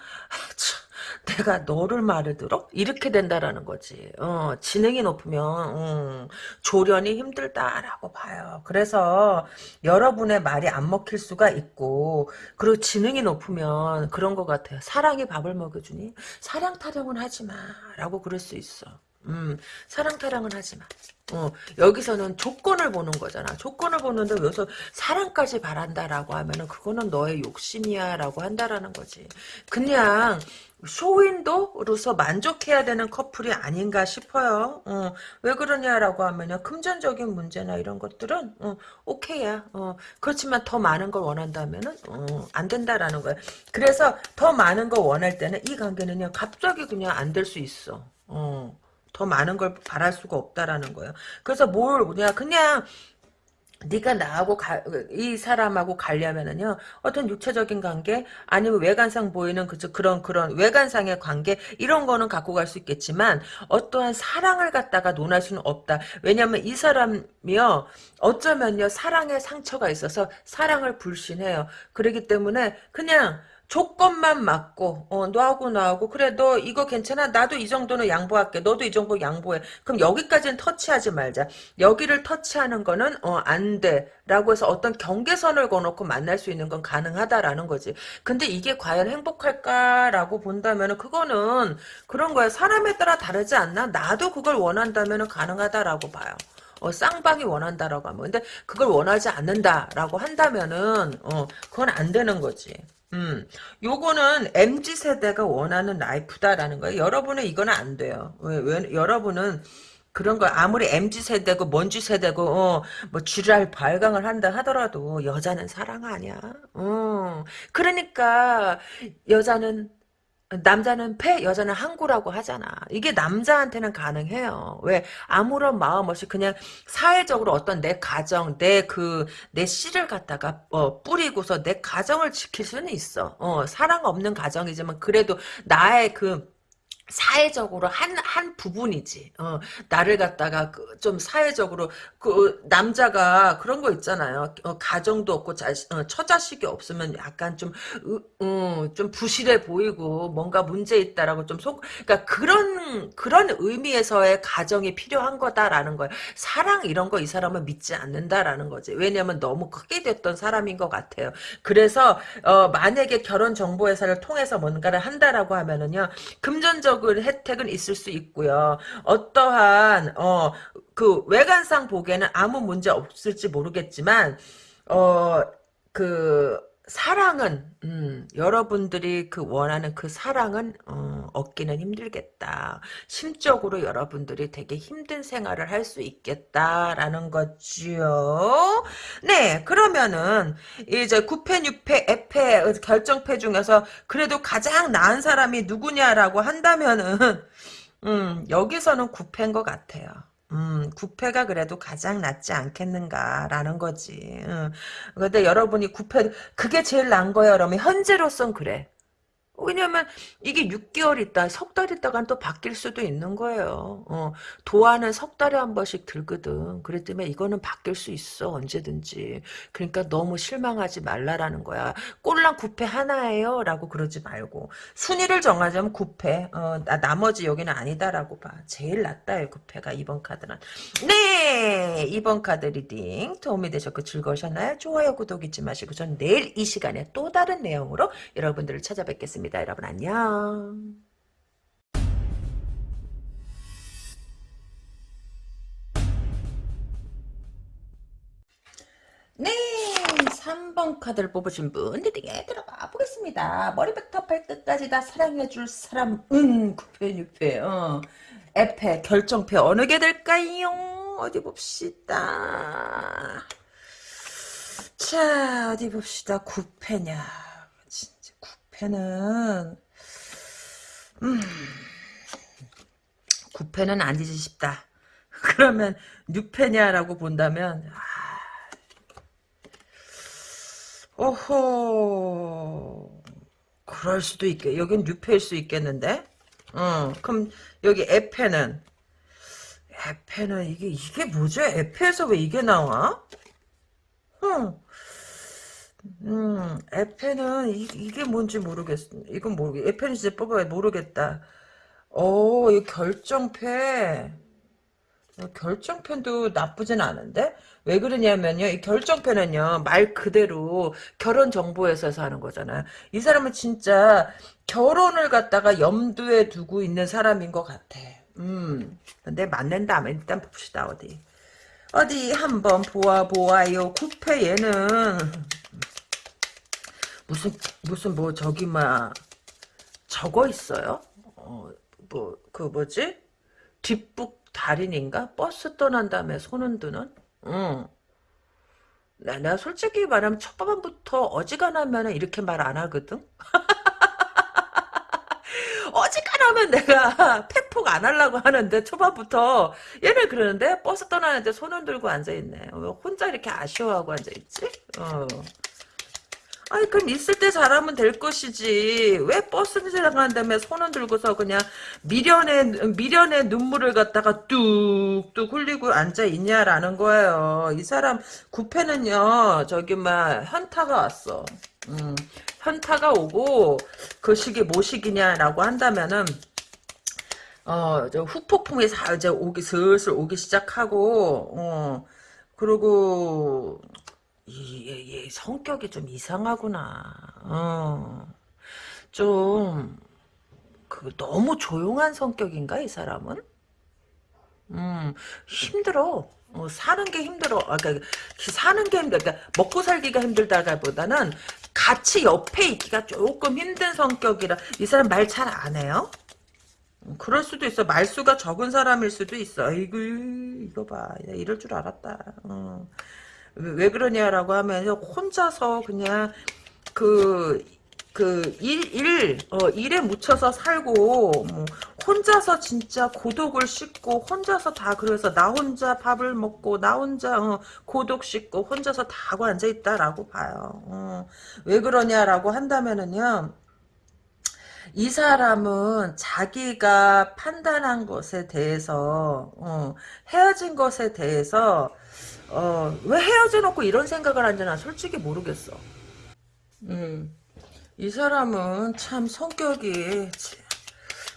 참, 내가 너를 말을 들어? 이렇게 된다라는 거지. 어, 지능이 높으면 음, 조련이 힘들다라고 봐요. 그래서 여러분의 말이 안 먹힐 수가 있고 그리고 지능이 높으면 그런 것 같아요. 사랑이 밥을 먹여주니 사랑 타령은 하지 마라고 그럴 수 있어. 음, 사랑 타령은 하지 마. 어, 여기서는 조건을 보는 거잖아. 조건을 보는데 여기서 사랑까지 바란다라고 하면은 그거는 너의 욕심이야라고 한다라는 거지. 그냥 쇼윈도로서 만족해야 되는 커플이 아닌가 싶어요. 어, 왜 그러냐라고 하면요. 금전적인 문제나 이런 것들은 어, 오케이야. 어, 그렇지만 더 많은 걸 원한다면은 어, 안 된다라는 거야. 그래서 더 많은 걸 원할 때는 이 관계는요. 갑자기 그냥 안 될 수 있어. 어. 더 많은 걸 바랄 수가 없다라는 거예요. 그래서 뭘 그냥 그냥 네가 나하고 가, 이 사람하고 가려면은요 어떤 육체적인 관계 아니면 외관상 보이는 그 그런 그런 외관상의 관계 이런 거는 갖고 갈 수 있겠지만 어떠한 사랑을 갖다가 논할 수는 없다 왜냐하면 이 사람이요 어쩌면요 사랑의 상처가 있어서 사랑을 불신해요 그렇기 때문에 그냥 조건만 맞고 어, 너하고 나하고 그래 너 이거 괜찮아? 나도 이 정도는 양보할게. 너도 이 정도 양보해. 그럼 여기까지는 터치하지 말자. 여기를 터치하는 거는 어, 안 돼. 라고 해서 어떤 경계선을 거놓고 만날 수 있는 건 가능하다라는 거지. 근데 이게 과연 행복할까라고 본다면 그거는 그런 거야. 사람에 따라 다르지 않나? 나도 그걸 원한다면 가능하다라고 봐요. 어, 쌍방이 원한다라고 하면. 근데 그걸 원하지 않는다라고 한다면은 어, 그건 안 되는 거지 음, 요거는 MZ 세대가 원하는 라이프다라는 거예요. 여러분은 이거는 안 돼요. 왜, 왜 여러분은 그런 걸 아무리 MZ 세대고 먼지 세대고 어, 뭐 쥐랄 발광을 한다 하더라도 여자는 사랑 아니야. 어. 그러니까 여자는 남자는 폐, 여자는 항구라고 하잖아. 이게 남자한테는 가능해요. 왜? 아무런 마음 없이 그냥 사회적으로 어떤 내 가정, 내 그, 내 씨를 갖다가, 어, 뿌리고서 내 가정을 지킬 수는 있어. 어, 사랑 없는 가정이지만 그래도 나의 그, 사회적으로 한, 한 부분이지. 어, 나를 갖다가 그, 좀 사회적으로, 그, 남자가 그런 거 있잖아요. 어, 가정도 없고, 자, 어, 처자식이 없으면 약간 좀, 으, 어, 좀 부실해 보이고, 뭔가 문제 있다라고 좀 속, 그러니까 그런, 그런 의미에서의 가정이 필요한 거다라는 거예요. 사랑 이런 거 이 사람은 믿지 않는다라는 거지. 왜냐면 너무 크게 됐던 사람인 것 같아요. 그래서, 어, 만약에 결혼정보회사를 통해서 뭔가를 한다라고 하면은요, 금전적 혜택은 혜택은 있을 수 있고요. 어떠한 어 그 외관상 보기에는 아무 문제 없을지 모르겠지만 어그 사랑은 음, 여러분들이 그 원하는 그 사랑은 어, 얻기는 힘들겠다. 심적으로 여러분들이 되게 힘든 생활을 할 수 있겠다라는 거죠. 네, 그러면은 이제 9패, 6패, 에패 결정패 중에서 그래도 가장 나은 사람이 누구냐라고 한다면은 음, 여기서는 9패인 것 같아요. 음, 구패가 그래도 가장 낫지 않겠는가라는 거지. 음. 근데 여러분이 구패, 그게 제일 난 거야. 그러면 현재로선 그래. 왜냐면 이게 6개월 있다, 석 달 있다간 또 바뀔 수도 있는 거예요. 어, 도안은 석 달에 한 번씩 들거든. 그랬기 때문에 이거는 바뀔 수 있어 언제든지. 그러니까 너무 실망하지 말라라는 거야. 꼴랑 구페 하나예요? 라고 그러지 말고 순위를 정하자면 구페. 어, 나, 나머지 여기는 아니다라고 봐. 제일 낫다요 구페가 이번 카드는. 네! 이번 카드 reading 도움이 되셨고 즐거우셨나요? 좋아요, 구독 잊지 마시고 전 내일 이 시간에 또 다른 내용으로 여러분들을 찾아뵙겠습니다. 여러분 안녕. 네, 3번 카드를 뽑으신 분 리딩에 들어가 보겠습니다. 머리부터 발끝까지 다 사랑해줄 사람, 음, 9패, 6패, 어. 에페, 결정패 어느 게 될까요? 어디 봅시다. 자, 어디 봅시다. 9패냐. 9패는, 음, 9패는 아니지 싶다. 그러면 6패냐라고 본다면, 오호. 그럴 수도 있겠, 여긴 6패일 수 있겠는데? 어, 그럼 여기 에페는 에페는 이게 이게 뭐죠? 에페에서 왜 이게 나와? 응. 음, 에페는 이, 이게 뭔지 모르겠어. 이건 모르겠. 에페는 진짜 뽑아야 모르겠다. 오, 이 결정패. 결정편도 나쁘진 않은데 왜 그러냐면요 이 결정편은요 말 그대로 결혼 정보회사에서 하는 거잖아요 이 사람은 진짜 결혼을 갖다가 염두에 두고 있는 사람인 것 같아 음 근데 맞는 다음에 일단 봅시다 어디 어디 한번 보아 보아요 구패 얘는 무슨 무슨 뭐 저기 막 적어 있어요 어 뭐 그 뭐지 뒷북 달인인가? 버스 떠난 다음에 손 흔드는? 응. 나, 내가 솔직히 말하면 첫 번부터 어지간하면 이렇게 말 안 하거든? 어지간하면 내가 팩폭 안 하려고 하는데 초반부터 얘는 그러는데 버스 떠나는데 손 흔 들고 앉아있네. 혼자 이렇게 아쉬워하고 앉아있지? 어. 아니 그럼 있을 때 잘하면 될 것이지. 왜 버스 지나가는 다음에 손은 들고서 그냥 미련의 미련의 눈물을 갖다가 뚝뚝 흘리고 앉아 있냐라는 거예요. 이 사람 구패는요 저기 막 현타가 왔어. 음, 현타가 오고 그 시기 뭐 시기냐라고 한다면은 어, 저 후폭풍이 사, 이제 오기, 슬슬 오기 시작하고, 어, 그리고, 이, 얘, 얘 성격이 좀 이상하구나. 어, 좀, 그, 너무 조용한 성격인가, 이 사람은? 음, 힘들어. 어, 사는 게 힘들어. 아, 그러니까, 사는 게 힘들어. 그러니까 먹고 살기가 힘들다기보다는 같이 옆에 있기가 조금 힘든 성격이라, 이 사람 말 잘 안 해요? 그럴 수도 있어. 말수가 적은 사람일 수도 있어. 아이고, 이거 봐. 나 이럴 줄 알았다. 어. 왜, 왜 그러냐라고 하면, 혼자서 그냥, 그, 그, 일, 일, 어, 일에 묻혀서 살고, 뭐, 혼자서 진짜 고독을 씻고, 혼자서 다, 그래서 나 혼자 밥을 먹고, 나 혼자, 어, 고독 씻고, 혼자서 다 하고 앉아있다라고 봐요. 어. 왜 그러냐라고 한다면은요, 이 사람은 자기가 판단한 것에 대해서 어, 헤어진 것에 대해서 어, 왜 헤어져 놓고 이런 생각을 하는지 난 솔직히 모르겠어. 음, 이 사람은 참 성격이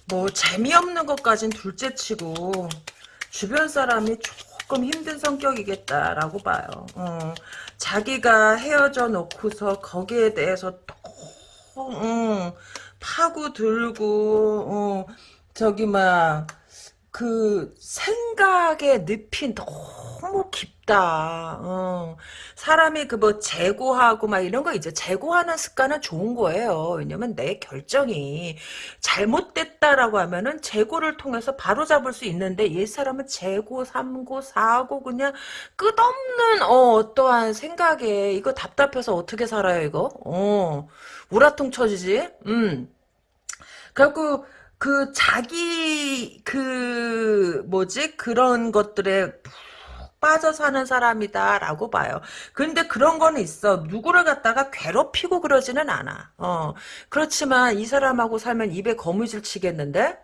뭐 재미없는 것까진 둘째치고 주변 사람이 조금 힘든 성격이겠다라고 봐요. 어, 자기가 헤어져 놓고서 거기에 대해서 또 어, 파고들고 어, 저기 막 그 생각의 늪이 너무 깊다. 어. 사람이 그 뭐 재고하고 막 이런 거 이제 재고하는 습관은 좋은 거예요. 왜냐면 내 결정이 잘못됐다라고 하면은 재고를 통해서 바로 잡을 수 있는데 이 사람은 재고, 삼고, 사고 그냥 끝없는 어, 어떠한 생각에 이거 답답해서 어떻게 살아요 이거? 어. 우라통 쳐지지? 음. 그래갖고 그 자기 그 뭐지 그런 것들에 푹 빠져 사는 사람이다라고 봐요. 근데 그런 거는 있어. 누구를 갖다가 괴롭히고 그러지는 않아. 어. 그렇지만 이 사람하고 살면 입에 거무줄 치겠는데?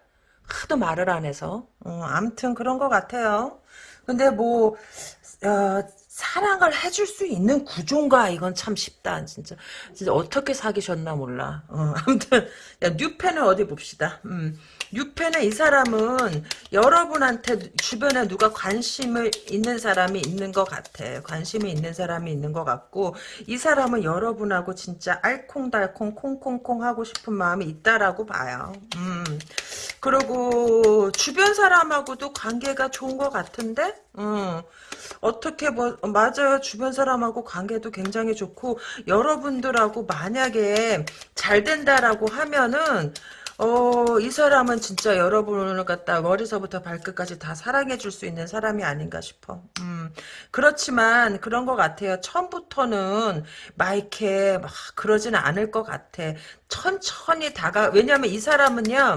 하도 말을 안 해서. 어, 암튼 그런 것 같아요. 근데 뭐, 어, 사랑을 해줄 수 있는 구조인가? 이건 참 쉽다 진짜. 진짜 어떻게 사귀셨나 몰라. 어, 아무튼 야 뉴페는 어디 봅시다. 음. 뉴페는 이 사람은 여러분한테 주변에 누가 관심을 있는 사람이 있는 것 같아 관심이 있는 사람이 있는 것 같고 이 사람은 여러분하고 진짜 알콩달콩 콩콩콩 하고 싶은 마음이 있다라고 봐요 음. 그리고 주변 사람하고도 관계가 좋은 것 같은데 음. 어떻게 뭐 맞아요. 주변 사람하고 관계도 굉장히 좋고 여러분들하고 만약에 잘 된다라고 하면은 어, 이 사람은 진짜 여러분을 갖다 머리서부터 발끝까지 다 사랑해 줄 수 있는 사람이 아닌가 싶어. 음, 그렇지만 그런 것 같아요. 처음부터는 막 이렇게 막 그러지는 않을 것 같아. 천천히 다가, 왜냐면 이 사람은요,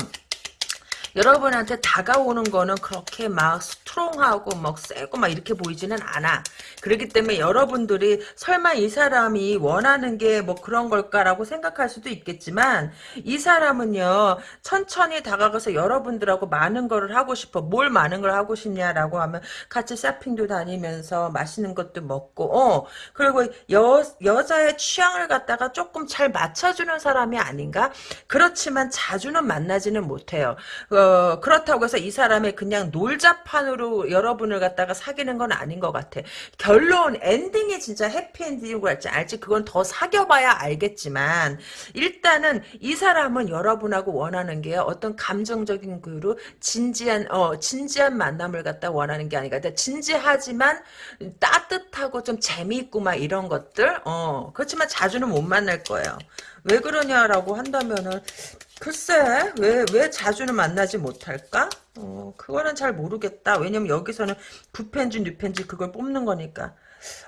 여러분한테 다가오는 거는 그렇게 막 스트롱하고 막 세고 막 이렇게 보이지는 않아. 그렇기 때문에 여러분들이 설마 이 사람이 원하는 게 뭐 그런 걸까라고 생각할 수도 있겠지만 이 사람은요 천천히 다가가서 여러분들하고 많은 거를 하고 싶어. 뭘 많은 걸 하고 싶냐라고 하면 같이 쇼핑도 다니면서 맛있는 것도 먹고 어 그리고 여 여자의 취향을 갖다가 조금 잘 맞춰주는 사람이 아닌가? 그렇지만 자주는 만나지는 못해요. 어, 어, 그렇다고 해서 이 사람의 그냥 놀자판으로 여러분을 갖다가 사귀는 건 아닌 것 같아. 결론, 엔딩이 진짜 해피엔딩인 거 알지? 알지? 그건 더 사귀어봐야 알겠지만, 일단은 이 사람은 여러분하고 원하는 게 어떤 감정적인 그로 진지한, 어, 진지한 만남을 갖다 원하는 게 아니라, 진지하지만 따뜻하고 좀 재미있고 막 이런 것들, 어, 그렇지만 자주는 못 만날 거예요. 왜 그러냐라고 한다면은 글쎄 왜 왜 자주는 만나지 못할까? 어 그거는 잘 모르겠다. 왜냐면 여기서는 부펜지 뉴펜지 그걸 뽑는 거니까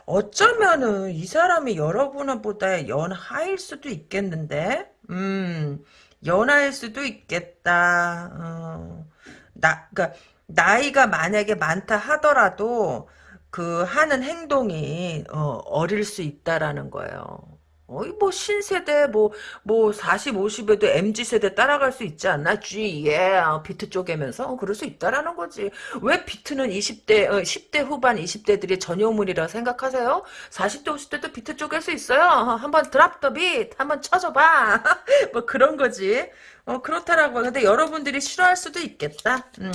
어쩌면은 이 사람이 여러분보다 연하일 수도 있겠는데 음 연하일 수도 있겠다. 어, 나 그러니까 나이가 만약에 많다 하더라도 그 하는 행동이 어, 어릴 수 있다라는 거예요. 어이 뭐 신세대 뭐뭐 40, 50에도 MZ세대 따라갈 수 있지 않나? G 예 비트 쪼개면서 어, 그럴 수 있다라는 거지. 왜 비트는 20대 어, 10대 후반 20대들이 전유물이라 생각하세요? 40대 50대도 비트 쪼갤 수 있어요. 어, 한번 drop the beat 한번 쳐줘봐. 뭐 그런 거지. 어, 그렇다라고. 근데 여러분들이 싫어할 수도 있겠다. 음,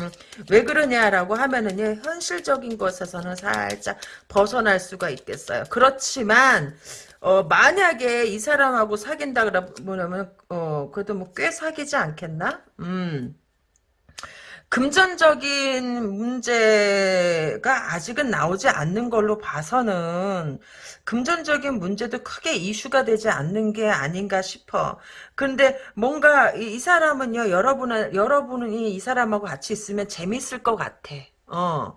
왜 그러냐라고 하면은요, 현실적인 것에서는 살짝 벗어날 수가 있겠어요. 그렇지만, 어, 만약에 이 사람하고 사귄다 그러면, 어, 그래도 뭐 꽤 사귀지 않겠나? 음. 금전적인 문제가 아직은 나오지 않는 걸로 봐서는 금전적인 문제도 크게 이슈가 되지 않는 게 아닌가 싶어. 근데 뭔가 이, 이 사람은요, 여러분은, 여러분이 이 사람하고 같이 있으면 재밌을 것 같아. 어,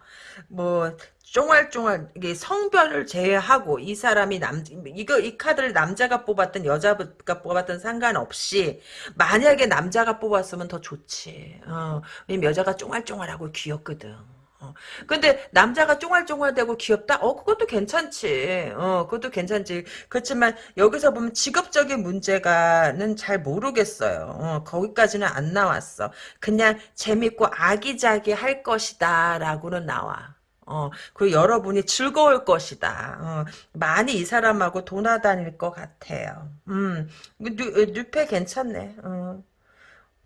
뭐, 쫑알쫑알 이게 성별을 제외하고 이 사람이 남 이거 이 카드를 남자가 뽑았든 여자가 뽑았든 상관없이 만약에 남자가 뽑았으면 더 좋지. 어, 여자가 쫑알쫑알하고 귀엽거든. 어. 근데 남자가 쫑알쫑알대고 귀엽다? 어 그것도 괜찮지. 어 그것도 괜찮지. 그렇지만 여기서 보면 직업적인 문제가는 잘 모르겠어요. 어, 거기까지는 안 나왔어. 그냥 재밌고 아기자기 할 것이다 라고는 나와. 어, 그리고 여러분이 즐거울 것이다. 어, 많이 이 사람하고 돌아다닐 것 같아요. 음, 뉴, 뉴페 괜찮네. 어.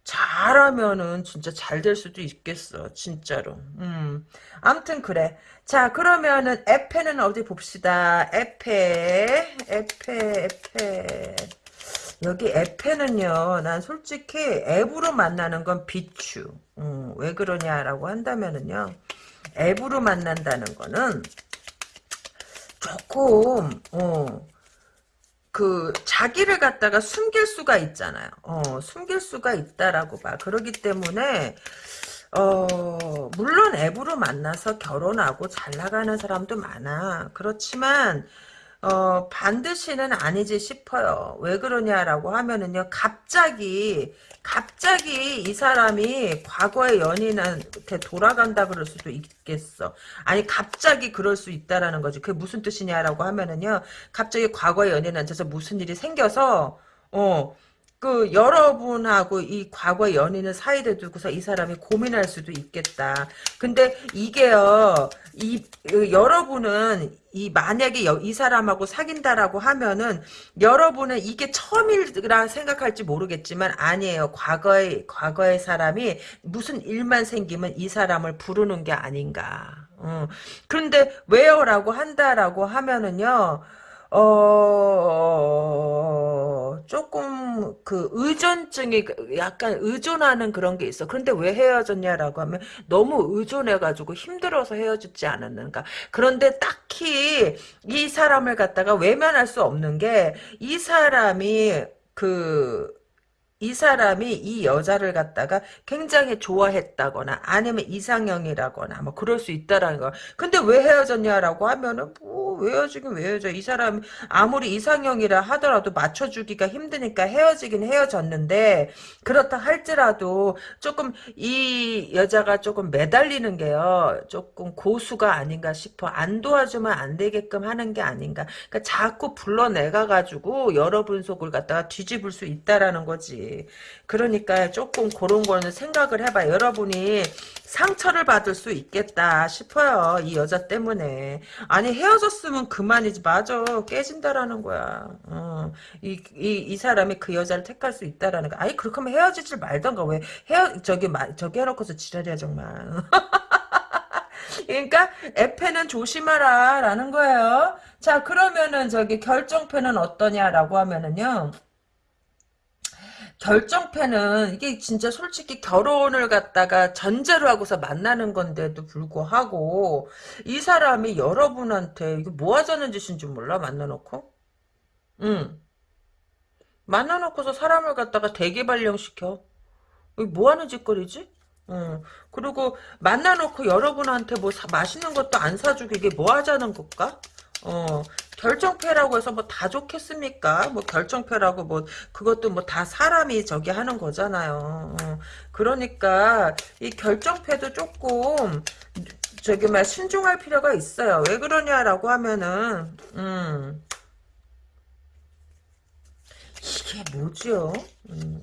잘하면은 진짜 잘 될 수도 있겠어. 진짜로. 음. 아무튼 그래. 자, 그러면은 앱페는 어디 봅시다. 앱페, 앱페, 앱페. 여기 에페는요, 난 솔직히 앱으로 만나는 건 비추. 음, 왜 그러냐라고 한다면은요, 앱으로 만난다는 거는 조금 어, 그 자기를 갖다가 숨길 수가 있잖아요. 어, 숨길 수가 있다라고 봐. 그러기 때문에 어, 물론 앱으로 만나서 결혼하고 잘 나가는 사람도 많아. 그렇지만 어, 반드시는 아니지 싶어요. 왜 그러냐라고 하면은요, 갑자기, 갑자기 이 사람이 과거의 연인한테 돌아간다 그럴 수도 있겠어. 아니, 갑자기 그럴 수 있다라는 거지. 그게 무슨 뜻이냐라고 하면은요, 갑자기 과거의 연인한테서 무슨 일이 생겨서, 어, 그 여러분하고 이 과거 연인을 사이에 두고서 이 사람이 고민할 수도 있겠다. 근데 이게요, 이그 여러분은 이 만약에 여, 이 사람하고 사귄다라고 하면은 여러분은 이게 처음이라 생각할지 모르겠지만 아니에요. 과거의 과거의 사람이 무슨 일만 생기면 이 사람을 부르는 게 아닌가. 어. 그런데 왜요라고 한다라고 하면은요. 어, 조금 그 의존증이 그 약간 의존하는 그런 게 있어. 그런데 왜 헤어졌냐라고 하면 너무 의존해가지고 힘들어서 헤어졌지 않았는가. 그런데 딱히 이 사람을 갖다가 외면할 수 없는 게 이 사람이 그, 이 사람이 이 여자를 갖다가 굉장히 좋아했다거나 아니면 이상형이라거나 뭐 그럴 수 있다라는 거. 근데 왜 헤어졌냐라고 하면은 뭐왜 헤어지긴 왜 헤어져. 이 사람 아무리 이상형이라 하더라도 맞춰주기가 힘드니까 헤어지긴 헤어졌는데 그렇다 할지라도 조금 이 여자가 조금 매달리는 게요. 조금 고수가 아닌가 싶어. 안 도와주면 안 되게끔 하는 게 아닌가. 그러니까 자꾸 불러내가 가지고 여러분 속을 갖다가 뒤집을 수 있다라는 거지. 그러니까 조금 그런 거는 생각을 해봐. 여러분이 상처를 받을 수 있겠다 싶어요. 이 여자 때문에. 아니 헤어졌으면 그만이지. 맞아. 깨진다라는 거야. 어. 이, 이, 이 사람이 그 여자를 택할 수 있다라는 거. 아니 그렇게 하면 헤어지질 말던가. 왜 헤어 저기 저기 해놓고서 지랄이야 정말. 그러니까 에페는 조심하라 라는 거예요. 자 그러면은 저기 결정표는 어떠냐라고 하면은요. 결정패는 이게 진짜 솔직히 결혼을 갖다가 전제로 하고서 만나는 건데도 불구하고 이 사람이 여러분한테 이게 뭐 하자는 짓인지 몰라? 만나놓고? 응. 만나놓고서 사람을 갖다가 대기발령시켜. 이게 뭐 하는 짓거리지? 응. 그리고 만나놓고 여러분한테 뭐 사, 맛있는 것도 안 사주고 이게 뭐 하자는 걸까? 어, 결정패라고 해서 뭐 다 좋겠습니까? 뭐 결정패라고 뭐 그것도 뭐 다 사람이 저기 하는 거잖아요. 어, 그러니까 이 결정패도 조금 저기 말 신중할 필요가 있어요. 왜 그러냐라고 하면은 음. 이게 뭐죠? 음.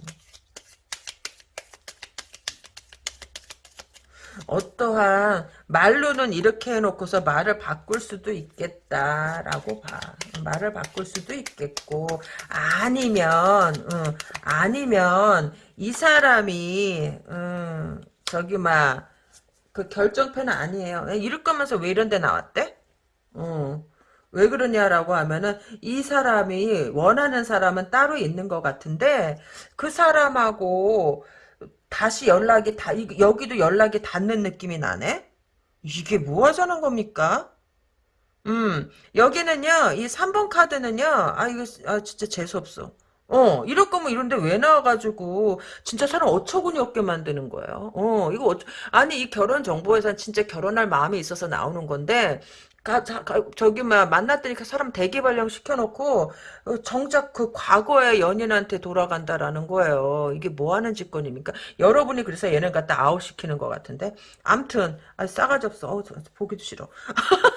어떠한 말로는 이렇게 해놓고서 말을 바꿀 수도 있겠다라고 봐. 말을 바꿀 수도 있겠고 아니면 음, 아니면 이 사람이 음, 저기 막 그 결정패는 아니에요. 이럴 거면서 왜 이런 데 나왔대? 어. 왜 그러냐라고 하면은 이 사람이 원하는 사람은 따로 있는 것 같은데 그 사람하고 다시 연락이 다 여기도 연락이 닿는 느낌이 나네. 이게 뭐 하자는 겁니까? 음 여기는요 이 3번 카드는요 아 이거 아 진짜 재수 없어. 어, 이럴 거면 이런데 왜 나와가지고, 진짜 사람 어처구니 없게 만드는 거예요. 어, 이거, 어쩌, 아니, 이 결혼 정보에선 진짜 결혼할 마음이 있어서 나오는 건데, 가, 자, 가, 저기, 막, 만났더니 그 사람 대기 발령 시켜놓고, 어, 정작 그 과거의 연인한테 돌아간다라는 거예요. 이게 뭐 하는 짓거리입니까? 여러분이 그래서 얘는 갖다 아웃시키는 것 같은데? 암튼, 아, 싸가지 없어. 어, 보기도 싫어.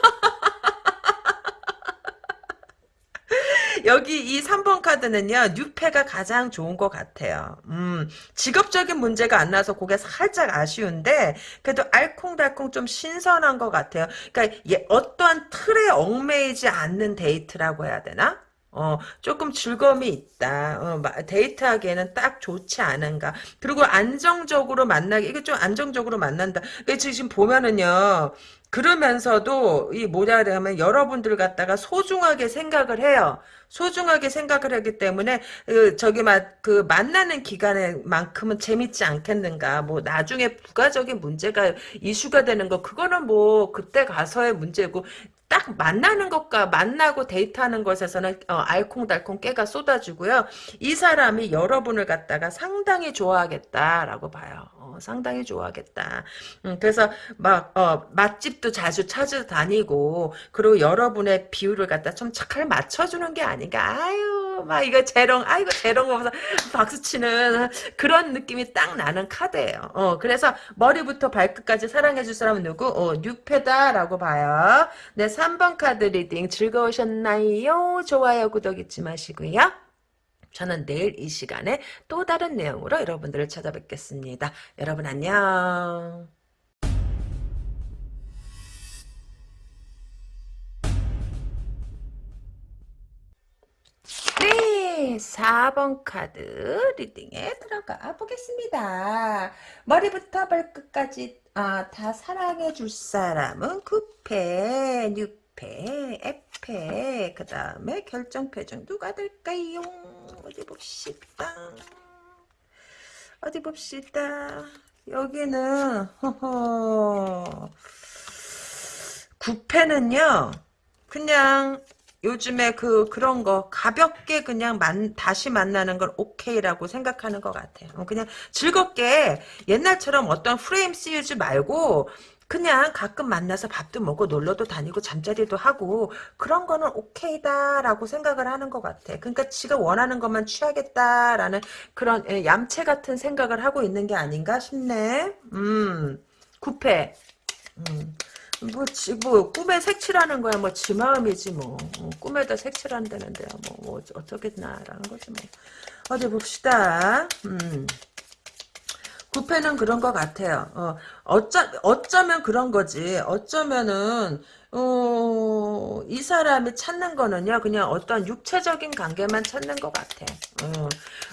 여기 이 3번 카드는요, 뉴페가 가장 좋은 것 같아요. 음, 직업적인 문제가 안 나서 그게 살짝 아쉬운데, 그래도 알콩달콩 좀 신선한 것 같아요. 그러니까, 예, 어떠한 틀에 얽매이지 않는 데이트라고 해야 되나? 어, 조금 즐거움이 있다. 어, 데이트하기에는 딱 좋지 않은가. 그리고 안정적으로 만나기, 이게 좀 안정적으로 만난다. 지금 보면은요, 그러면서도 이 뭐냐 하면 여러분들 갖다가 소중하게 생각을 해요. 소중하게 생각을 하기 때문에 그 저기 막 그 만나는 기간에만큼은 재밌지 않겠는가. 뭐 나중에 부가적인 문제가 이슈가 되는 거 그거는 뭐 그때 가서의 문제고 딱 만나는 것과 만나고 데이트하는 것에서는 어, 알콩달콩 깨가 쏟아지고요. 이 사람이 여러분을 갖다가 상당히 좋아하겠다라고 봐요. 어, 상당히 좋아하겠다. 음, 그래서 막 어, 맛집도 자주 찾아다니고 그리고 여러분의 비위를 갖다 좀 잘 맞춰주는 게 아닌가. 아유 막 이거 재롱 아이고 재롱 하면서 박수 치는 그런 느낌이 딱 나는 카드예요. 어, 그래서 머리부터 발끝까지 사랑해줄 사람은 누구? 어, 뉴페다라고 봐요. 네, 3번 카드 reading 즐거우셨나요? 좋아요, 구독 잊지 마시고요. 저는 내일 이 시간에 또 다른 내용으로 여러분들을 찾아뵙겠습니다. 여러분 안녕. 네, 4번 카드 리딩에 들어가 보겠습니다. 머리부터 발끝까지 아, 다 사랑해 줄 사람은 9패, 6패, F패, 그 다음에 결정패 중 누가 될까요? 어디 봅시다. 어디 봅시다. 여기는 허허 9패는요. 그냥 요즘에 그 그런 거 가볍게 그냥 만, 다시 만나는 걸 오케이라고 생각하는 것 같아요. 어, 그냥 즐겁게 옛날처럼 어떤 프레임 씌우지 말고 그냥 가끔 만나서 밥도 먹고 놀러도 다니고 잠자리도 하고 그런 거는 오케이다라고 생각을 하는 것 같아. 그러니까 지가 원하는 것만 취하겠다라는 그런 예, 얌체 같은 생각을 하고 있는 게 아닌가 싶네. 음, 구패. 음. 뭐, 지, 뭐, 꿈에 색칠하는 거야. 뭐, 지 마음이지, 뭐. 어, 꿈에다 색칠한다는데요. 뭐, 뭐, 어쩌겠나라는 거지, 뭐. 어디 봅시다. 음. 부패는 그런 것 같아요. 어, 어쩌, 어쩌면 그런 거지. 어쩌면은, 어, 이 사람이 찾는 거는요, 그냥 어떤 육체적인 관계만 찾는 것 같아. 어,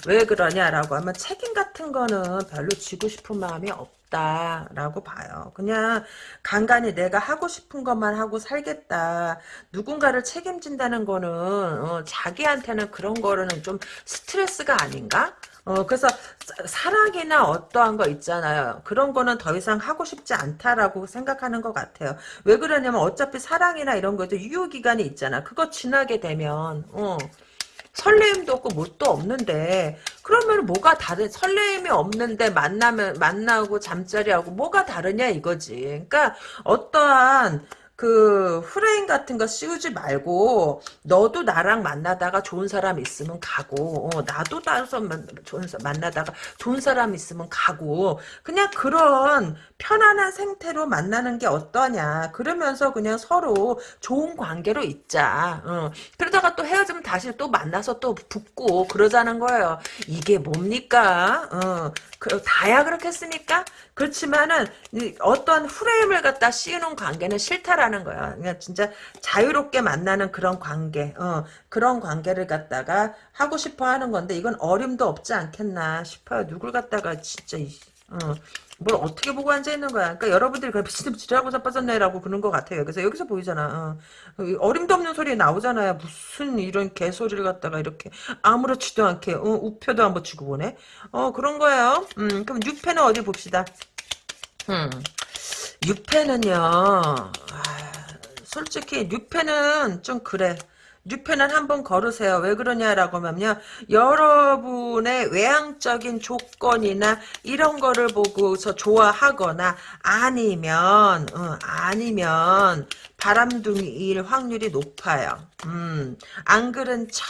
왜 그러냐라고 하면 책임 같은 거는 별로 지고 싶은 마음이 없다. 라고 봐요. 그냥 간간히 내가 하고 싶은 것만 하고 살겠다. 누군가를 책임진다는 거는, 어, 자기한테는 그런 거는 좀 스트레스가 아닌가? 어, 그래서 사랑이나 어떠한 거 있잖아요. 그런 거는 더 이상 하고 싶지 않다라고 생각하는 것 같아요. 왜 그러냐면 어차피 사랑이나 이런 것도 유효기간이 있잖아. 그거 지나게 되면, 어, 설레임도 없고 뭣도 없는데 그러면 뭐가 다른 설레임이 없는데 만나면 만나고 잠자리하고 뭐가 다르냐 이거지. 그러니까 어떠한 그 프레임 같은 거 씌우지 말고 너도 나랑 만나다가 좋은 사람 있으면 가고 어, 나도 나서 만- 좋은 사- 만나다가 좋은 사람 있으면 가고 그냥 그런 편안한 생태로 만나는 게 어떠냐 그러면서 그냥 서로 좋은 관계로 있자 어. 그러다가 또 헤어지면 다시 또 만나서 또 붙고 그러자는 거예요 이게 뭡니까 어. 그, 다야 그렇겠습니까 그렇지만은 이 어떤 프레임을 갖다 씌우는 관계는 싫다라는 거야. 그냥 진짜 자유롭게 만나는 그런 관계, 어, 그런 관계를 갖다가 하고 싶어 하는 건데 이건 어림도 없지 않겠나 싶어요. 누굴 갖다가 진짜 이- 어, 뭘 어떻게 보고 앉아 있는 거야. 그러니까 여러분들이 미친놈 지랄하고 자빠졌네라고 그런 것 같아요. 그래서 여기서 보이잖아. 어. 이 어림도 없는 소리 나오잖아요. 무슨 이런 개소리를 갖다가 이렇게 아무렇지도 않게 어, 우표도 한번 주고 보네. 어 그런 거예요. 음, 그럼 6패는 어디 봅시다. 음. 6패는요, 아, 솔직히 6패는 좀 그래. 6패는 한번 걸으세요. 왜 그러냐라고 하면요. 여러분의 외향적인 조건이나 이런 거를 보고서 좋아하거나 아니면 어, 아니면 바람둥이일 확률이 높아요. 음, 안 그런 척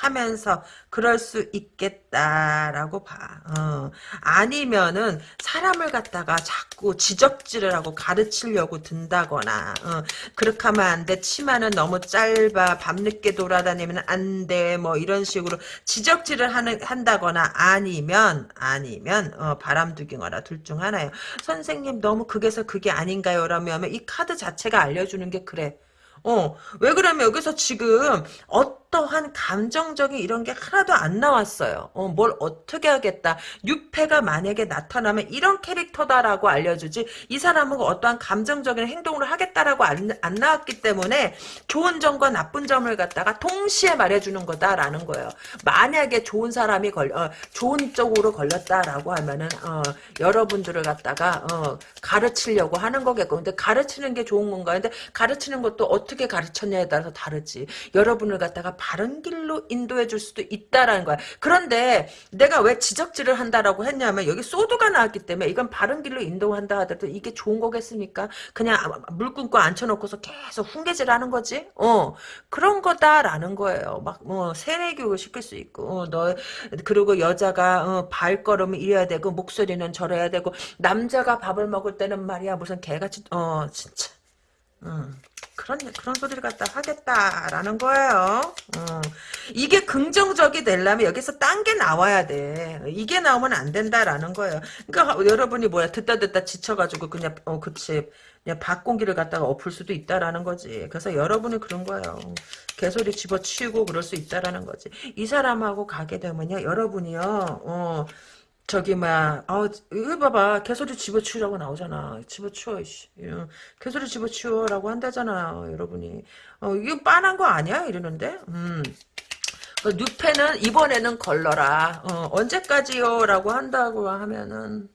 하면서 그럴 수 있겠다라고 봐. 어. 아니면은 사람을 갖다가 자꾸 지적질을 하고 가르치려고 든다거나 어. 그렇게 하면 안 돼. 치마는 너무 짧아. 밤늦게 돌아다니면 안 돼. 뭐 이런 식으로 지적질을 하는 한다거나 아니면 아니면 어, 바람두기거나 둘 중 하나예요. 선생님 너무 극에서 그게 아닌가요? 라면 이 카드 자체가 알려주는 게 그래. 어, 왜 그러면 여기서 지금 어 떠한 감정적인 이런 게 하나도 안 나왔어요. 어, 뭘 어떻게 하겠다. 유패가 만약에 나타나면 이런 캐릭터다라고 알려주지 이 사람은 어떠한 감정적인 행동을 하겠다라고 안, 안 나왔기 때문에 좋은 점과 나쁜 점을 갖다가 동시에 말해주는 거다라는 거예요. 만약에 좋은 사람이 걸, 어, 좋은 쪽으로 걸렸다라고 하면은 어, 여러분들을 갖다가 어, 가르치려고 하는 거겠고 근데 가르치는 게 좋은 건가 근데 가르치는 것도 어떻게 가르쳤냐에 따라서 다르지 여러분을 갖다가 바른 길로 인도해 줄 수도 있다라는 거야. 그런데 내가 왜 지적질을 한다라고 했냐면 여기 소드가 나왔기 때문에 이건 바른 길로 인도한다 하더라도 이게 좋은 거겠습니까? 그냥 물 끊고 앉혀놓고서 계속 훈계질 하는 거지? 어 그런 거다라는 거예요. 막 뭐 세뇌 교육을 시킬 수 있고 어, 너 그리고 여자가 어, 발걸음을 이래야 되고 목소리는 저래야 되고 남자가 밥을 먹을 때는 말이야. 무슨 개같이 어 진짜. 음, 그런 그런 소리를 갖다 하겠다라는 거예요. 음, 이게 긍정적이 되려면 여기서 딴 게 나와야 돼. 이게 나오면 안 된다라는 거예요. 그러니까 여러분이 뭐야 듣다 듣다 지쳐가지고 그냥 어 그치 그냥 밖 공기를 갖다가 엎을 수도 있다라는 거지. 그래서 여러분이 그런 거예요. 개소리 집어치우고 그럴 수 있다라는 거지. 이 사람하고 가게 되면요, 여러분이요, 어. 저기 막, 아, 이거 봐봐. 개소리 집어치우라고 나오잖아. 집어치워, 씨. 어, 개소리 집어치워라고 한다잖아, 여러분이. 어, 이거 빤한 거 아니야? 이러는데? 음. 그 뉴페는 이번에는 걸러라. 어, 언제까지요? 라고 한다고 하면은,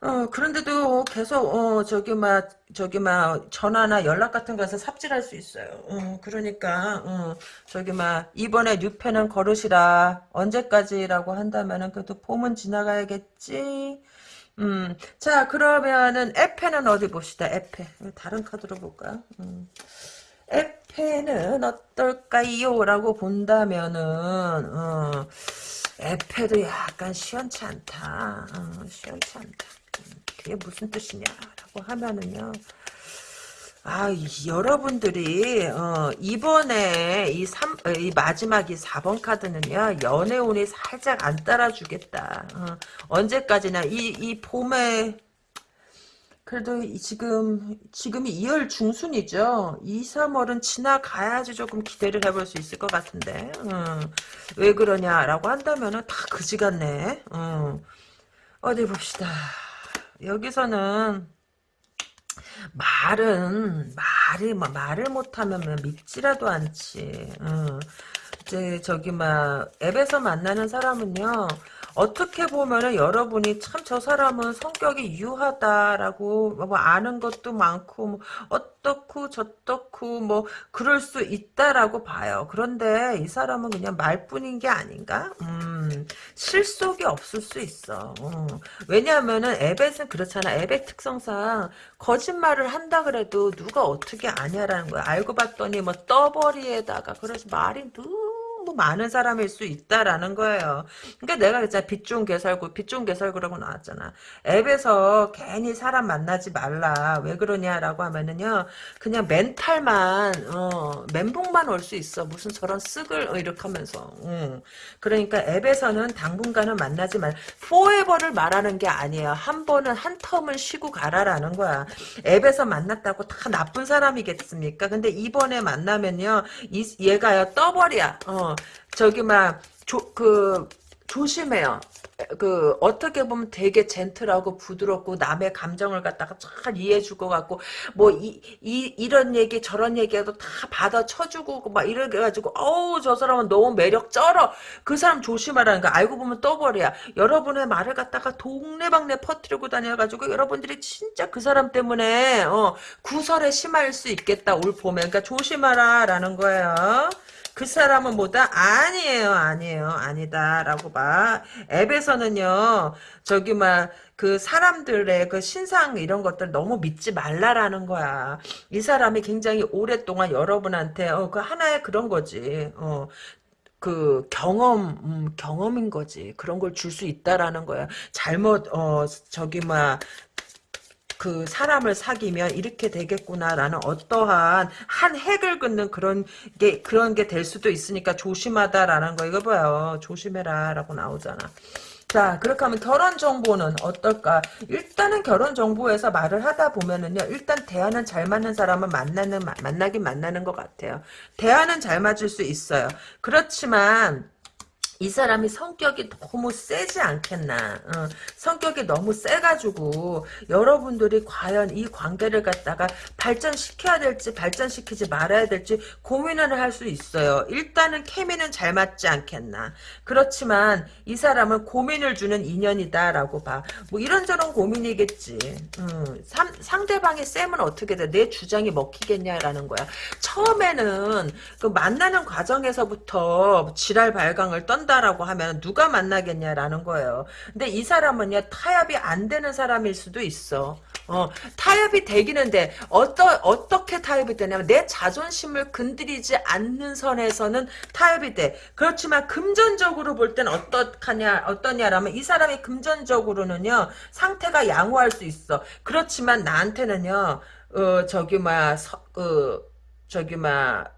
어, 그런데도 계속, 어, 저기, 막, 저기, 막, 전화나 연락 같은 거에서 삽질할 수 있어요. 어, 그러니까, 어, 저기, 막, 이번에 뉴페는 걸으시라. 언제까지라고 한다면은, 그래도 봄은 지나가야겠지. 음, 자, 그러면은, 에페는 어디 봅시다, 에페. 다른 카드로 볼까요? 음. 에페는 어떨까요? 라고 본다면은, 어, 에페도 약간 시원치 않다. 어, 시원치 않다. 그게 무슨 뜻이냐라고 하면은요. 아, 이- 여러분들이 어, 이번에 이, 삼, 어, 이 마지막 이 4번 카드는요. 연애운이 살짝 안 따라주겠다. 어, 언제까지나 이, 이 봄에 그래도 이- 지금 지금이 2월 중순이죠. 2, 3월은 지나가야지 조금 기대를 해볼 수 있을 것 같은데. 어, 왜 그러냐라고 한다면은 다 그지 같네. 어, 어디 봅시다. 여기서는 말은 말이 뭐 말을 못하면 뭐 믿지라도 않지. 어. 이제 저기 막 앱에서 만나는 사람은요 어떻게 보면은 여러분이 참 저 사람은 성격이 유하다라고 뭐 아는 것도 많고 뭐 어떻고 저떻고 뭐 그럴 수 있다라고 봐요. 그런데 이 사람은 그냥 말뿐인 게 아닌가? 음, 실속이 없을 수 있어. 어. 왜냐하면은 에벳은 그렇잖아. 에벳 특성상 거짓말을 한다 그래도 누가 어떻게 아냐라는 거야. 알고 봤더니 뭐 떠버리에다가 그래서 말이 너무 많은 사람일 수 있다라는 거예요. 그러니까 내가 진짜 빛 좋은 개설구, 빛 좋은 개설구라고 나왔잖아. 앱에서 괜히 사람 만나지 말라. 왜 그러냐라고 하면은요. 그냥 멘탈만 어, 멘붕만 올 수 있어. 무슨 저런 쓱을 어, 이렇게 하면서. 음. 그러니까 앱에서는 당분간은 만나지 말. 포에버를 말하는 게 아니에요. 한 번은 한 텀을 쉬고 가라라는 거야. 앱에서 만났다고 다 나쁜 사람이겠습니까? 근데 이번에 만나면요. 이, 얘가요 떠버려. 어. 저기 막 조, 그 조심해요. 그 어떻게 보면 되게 젠틀하고 부드럽고 남의 감정을 갖다가 잘 이해해줄 것 같고 뭐 이 이 이 런 얘기 저런 얘기해도 다 받아 쳐주고 막 이렇게 해가지고 어우 저 사람은 너무 매력 쩔어 그 사람 조심하라는 거 알고 보면 떠버려 여러분의 말을 갖다가 동네방네 퍼뜨리고 다녀가지고 여러분들이 진짜 그 사람 때문에 어 구설에 심할 수 있겠다 올 봄에 그러니까 조심하라라는 거예요. 그 사람은 뭐다? 아니에요, 아니에요, 아니다라고 봐. 앱에서는요, 저기 막 그 사람들의 그 신상 이런 것들 너무 믿지 말라라는 거야. 이 사람이 굉장히 오랫동안 여러분한테 어, 그 하나의 그런 거지. 어, 그 경험 음, 경험인 거지 그런 걸 줄 수 있다라는 거야 잘못 어 저기 막 그 사람을 사귀면 이렇게 되겠구나라는 어떠한 한 핵을 긋는 그런 게 그런 게 될 수도 있으니까 조심하다라는 거 이거 봐요. 조심해라라고 나오잖아. 자, 그렇게 하면 결혼 정보는 어떨까? 일단은 결혼 정보에서 말을 하다 보면은요, 일단 대화는 잘 맞는 사람은 만나는, 만나긴 만나는 것 같아요. 대화는 잘 맞을 수 있어요. 그렇지만, 이 사람이 성격이 너무 세지 않겠나. 어, 성격이 너무 세가지고 여러분들이 과연 이 관계를 갖다가 발전시켜야 될지 발전시키지 말아야 될지 고민을 할 수 있어요. 일단은 케미는 잘 맞지 않겠나. 그렇지만 이 사람은 고민을 주는 인연이다라고 봐. 뭐 이런저런 고민이겠지. 음, 삼, 상대방의 쌤은 어떻게 돼? 내 주장이 먹히겠냐라는 거야. 처음에는 그 만나는 과정에서부터 지랄 발광을 떤 한다라고 하면 누가 만나겠냐라는 거예요. 근데 이 사람은요 타협이 안 되는 사람일 수도 있어. 어, 타협이 되기는데 어떠, 어떻게 타협이 되냐면 내 자존심을 건드리지 않는 선에서는 타협이 돼. 그렇지만 금전적으로 볼 땐 어떡하냐 어떠냐라면 이 사람이 금전적으로는요 상태가 양호할 수 있어. 그렇지만 나한테는요 어 저기 뭐야 서, 어, 저기 막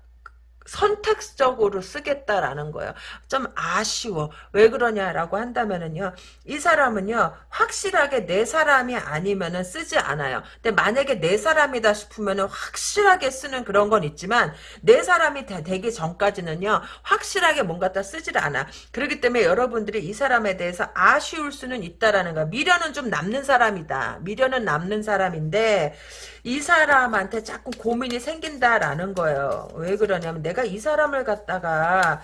선택적으로 쓰겠다라는 거예요. 좀 아쉬워. 왜 그러냐라고 한다면은요. 이 사람은요. 확실하게 내 사람이 아니면은 쓰지 않아요. 근데 만약에 내 사람이다 싶으면은 확실하게 쓰는 그런 건 있지만 내 사람이 되기 전까지는요. 확실하게 뭔가 다 쓰질 않아. 그렇기 때문에 여러분들이 이 사람에 대해서 아쉬울 수는 있다라는 거야. 미련은 좀 남는 사람이다. 미련은 남는 사람인데 이 사람한테 자꾸 고민이 생긴다라는 거예요. 왜 그러냐면 내가 이 사람을 갖다가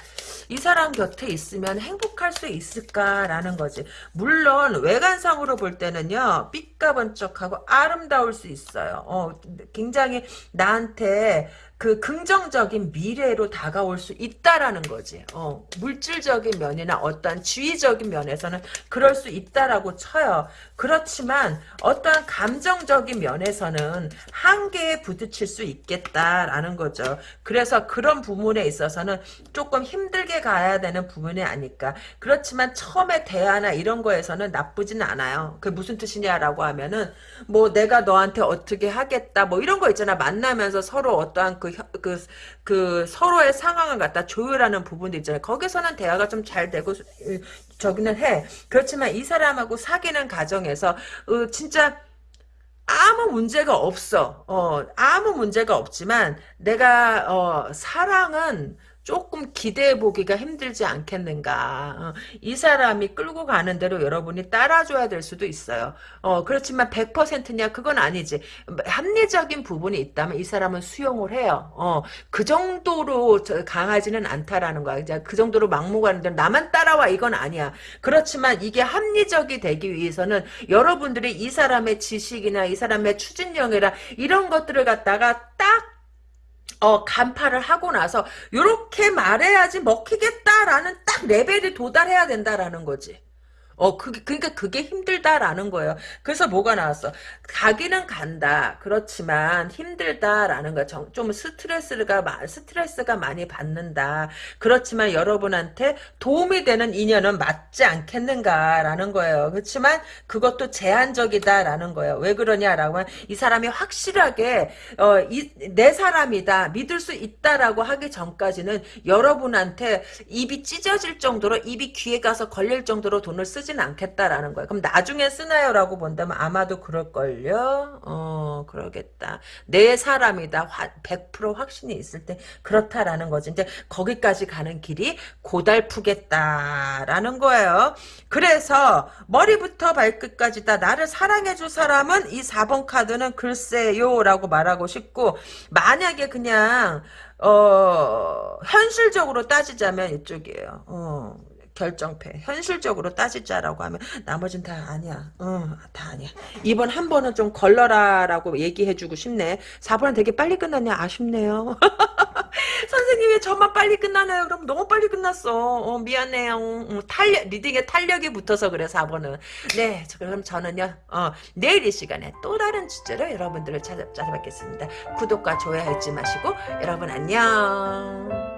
이 사람 곁에 있으면 행복할 수 있을까라는 거지. 물론 외관상으로 볼 때는요. 삐까번쩍하고 아름다울 수 있어요. 어, 굉장히 나한테 그 긍정적인 미래로 다가올 수 있다라는 거지. 어, 물질적인 면이나 어떠한 지위적인 면에서는 그럴 수 있다라고 쳐요. 그렇지만 어떠한 감정적인 면에서는 한계에 부딪힐 수 있겠다라는 거죠. 그래서 그런 부분에 있어서는 조금 힘들게 가야 되는 부분이 아닐까. 그렇지만 처음에 대화나 이런 거에서는 나쁘진 않아요. 그게 무슨 뜻이냐라고 하면은 뭐 내가 너한테 어떻게 하겠다 뭐 이런 거 있잖아. 만나면서 서로 어떠한 그, 그, 그 서로의 상황을 갖다 조율하는 부분도 있잖아요. 거기서는 대화가 좀 잘 되고 저기는 해. 그렇지만 이 사람하고 사귀는 과정에서 어, 진짜 아무 문제가 없어. 어, 아무 문제가 없지만 내가 어, 사랑은 조금 기대해 보기가 힘들지 않겠는가. 어, 이 사람이 끌고 가는 대로 여러분이 따라줘야 될 수도 있어요. 어, 그렇지만 100%냐? 그건 아니지. 합리적인 부분이 있다면 이 사람은 수용을 해요. 어, 그 정도로 저- 강하지는 않다라는 거야. 이제 그 정도로 막무가내로 나만 따라와 이건 아니야. 그렇지만 이게 합리적이 되기 위해서는 여러분들이 이 사람의 지식이나 이 사람의 추진력이나 이런 것들을 갖다가 딱 어, 간파를 하고 나서, 요렇게 말해야지 먹히겠다라는 딱 레벨이 도달해야 된다라는 거지. 어, 그게, 그니까 그게 힘들다라는 거예요. 그래서 뭐가 나왔어? 가기는 간다. 그렇지만 힘들다라는 거야. 정- 좀 스트레스가, 마- 스트레스가 많이 받는다. 그렇지만 여러분한테 도움이 되는 인연은 맞지 않겠는가라는 거예요. 그렇지만 그것도 제한적이다라는 거예요. 왜 그러냐라고 하면 이 사람이 확실하게, 어, 이, 내 사람이다. 믿을 수 있다라고 하기 전까지는 여러분한테 입이 찢어질 정도로 입이 귀에 가서 걸릴 정도로 돈을 쓰진 않겠다라는 거예요. 그럼 나중에 쓰나요라고 본다면 아마도 그럴걸요. 어 그러겠다. 내 사람이다. 100% 확신이 있을 때 그렇다라는 거지. 이제 거기까지 가는 길이 고달프겠다라는 거예요. 그래서 머리부터 발끝까지 다 나를 사랑해줄 사람은 이 4번 카드는 글쎄요라고 말하고 싶고 만약에 그냥 어, 현실적으로 따지자면 이쪽이에요. 어, 결정패. 현실적으로 따지자라고 하면 나머진 다 아니야. 어, 다 아니야. 이번 한 번은 좀 걸러라라고 얘기해주고 싶네. 4번은 되게 빨리 끝났네. 아쉽네요. 선생님이 저만 빨리 끝나나요? 그럼 너무 빨리 끝났어. 어, 미안해요. 음, 탄력, 리딩에 탄력이 붙어서 그래, 4번은. 네, 저- 그럼 저는요, 어, 내일 이 시간에 또 다른 주제로 여러분들을 찾아, 찾아뵙겠습니다. 구독과 좋아요 잊지 마시고, 여러분 안녕.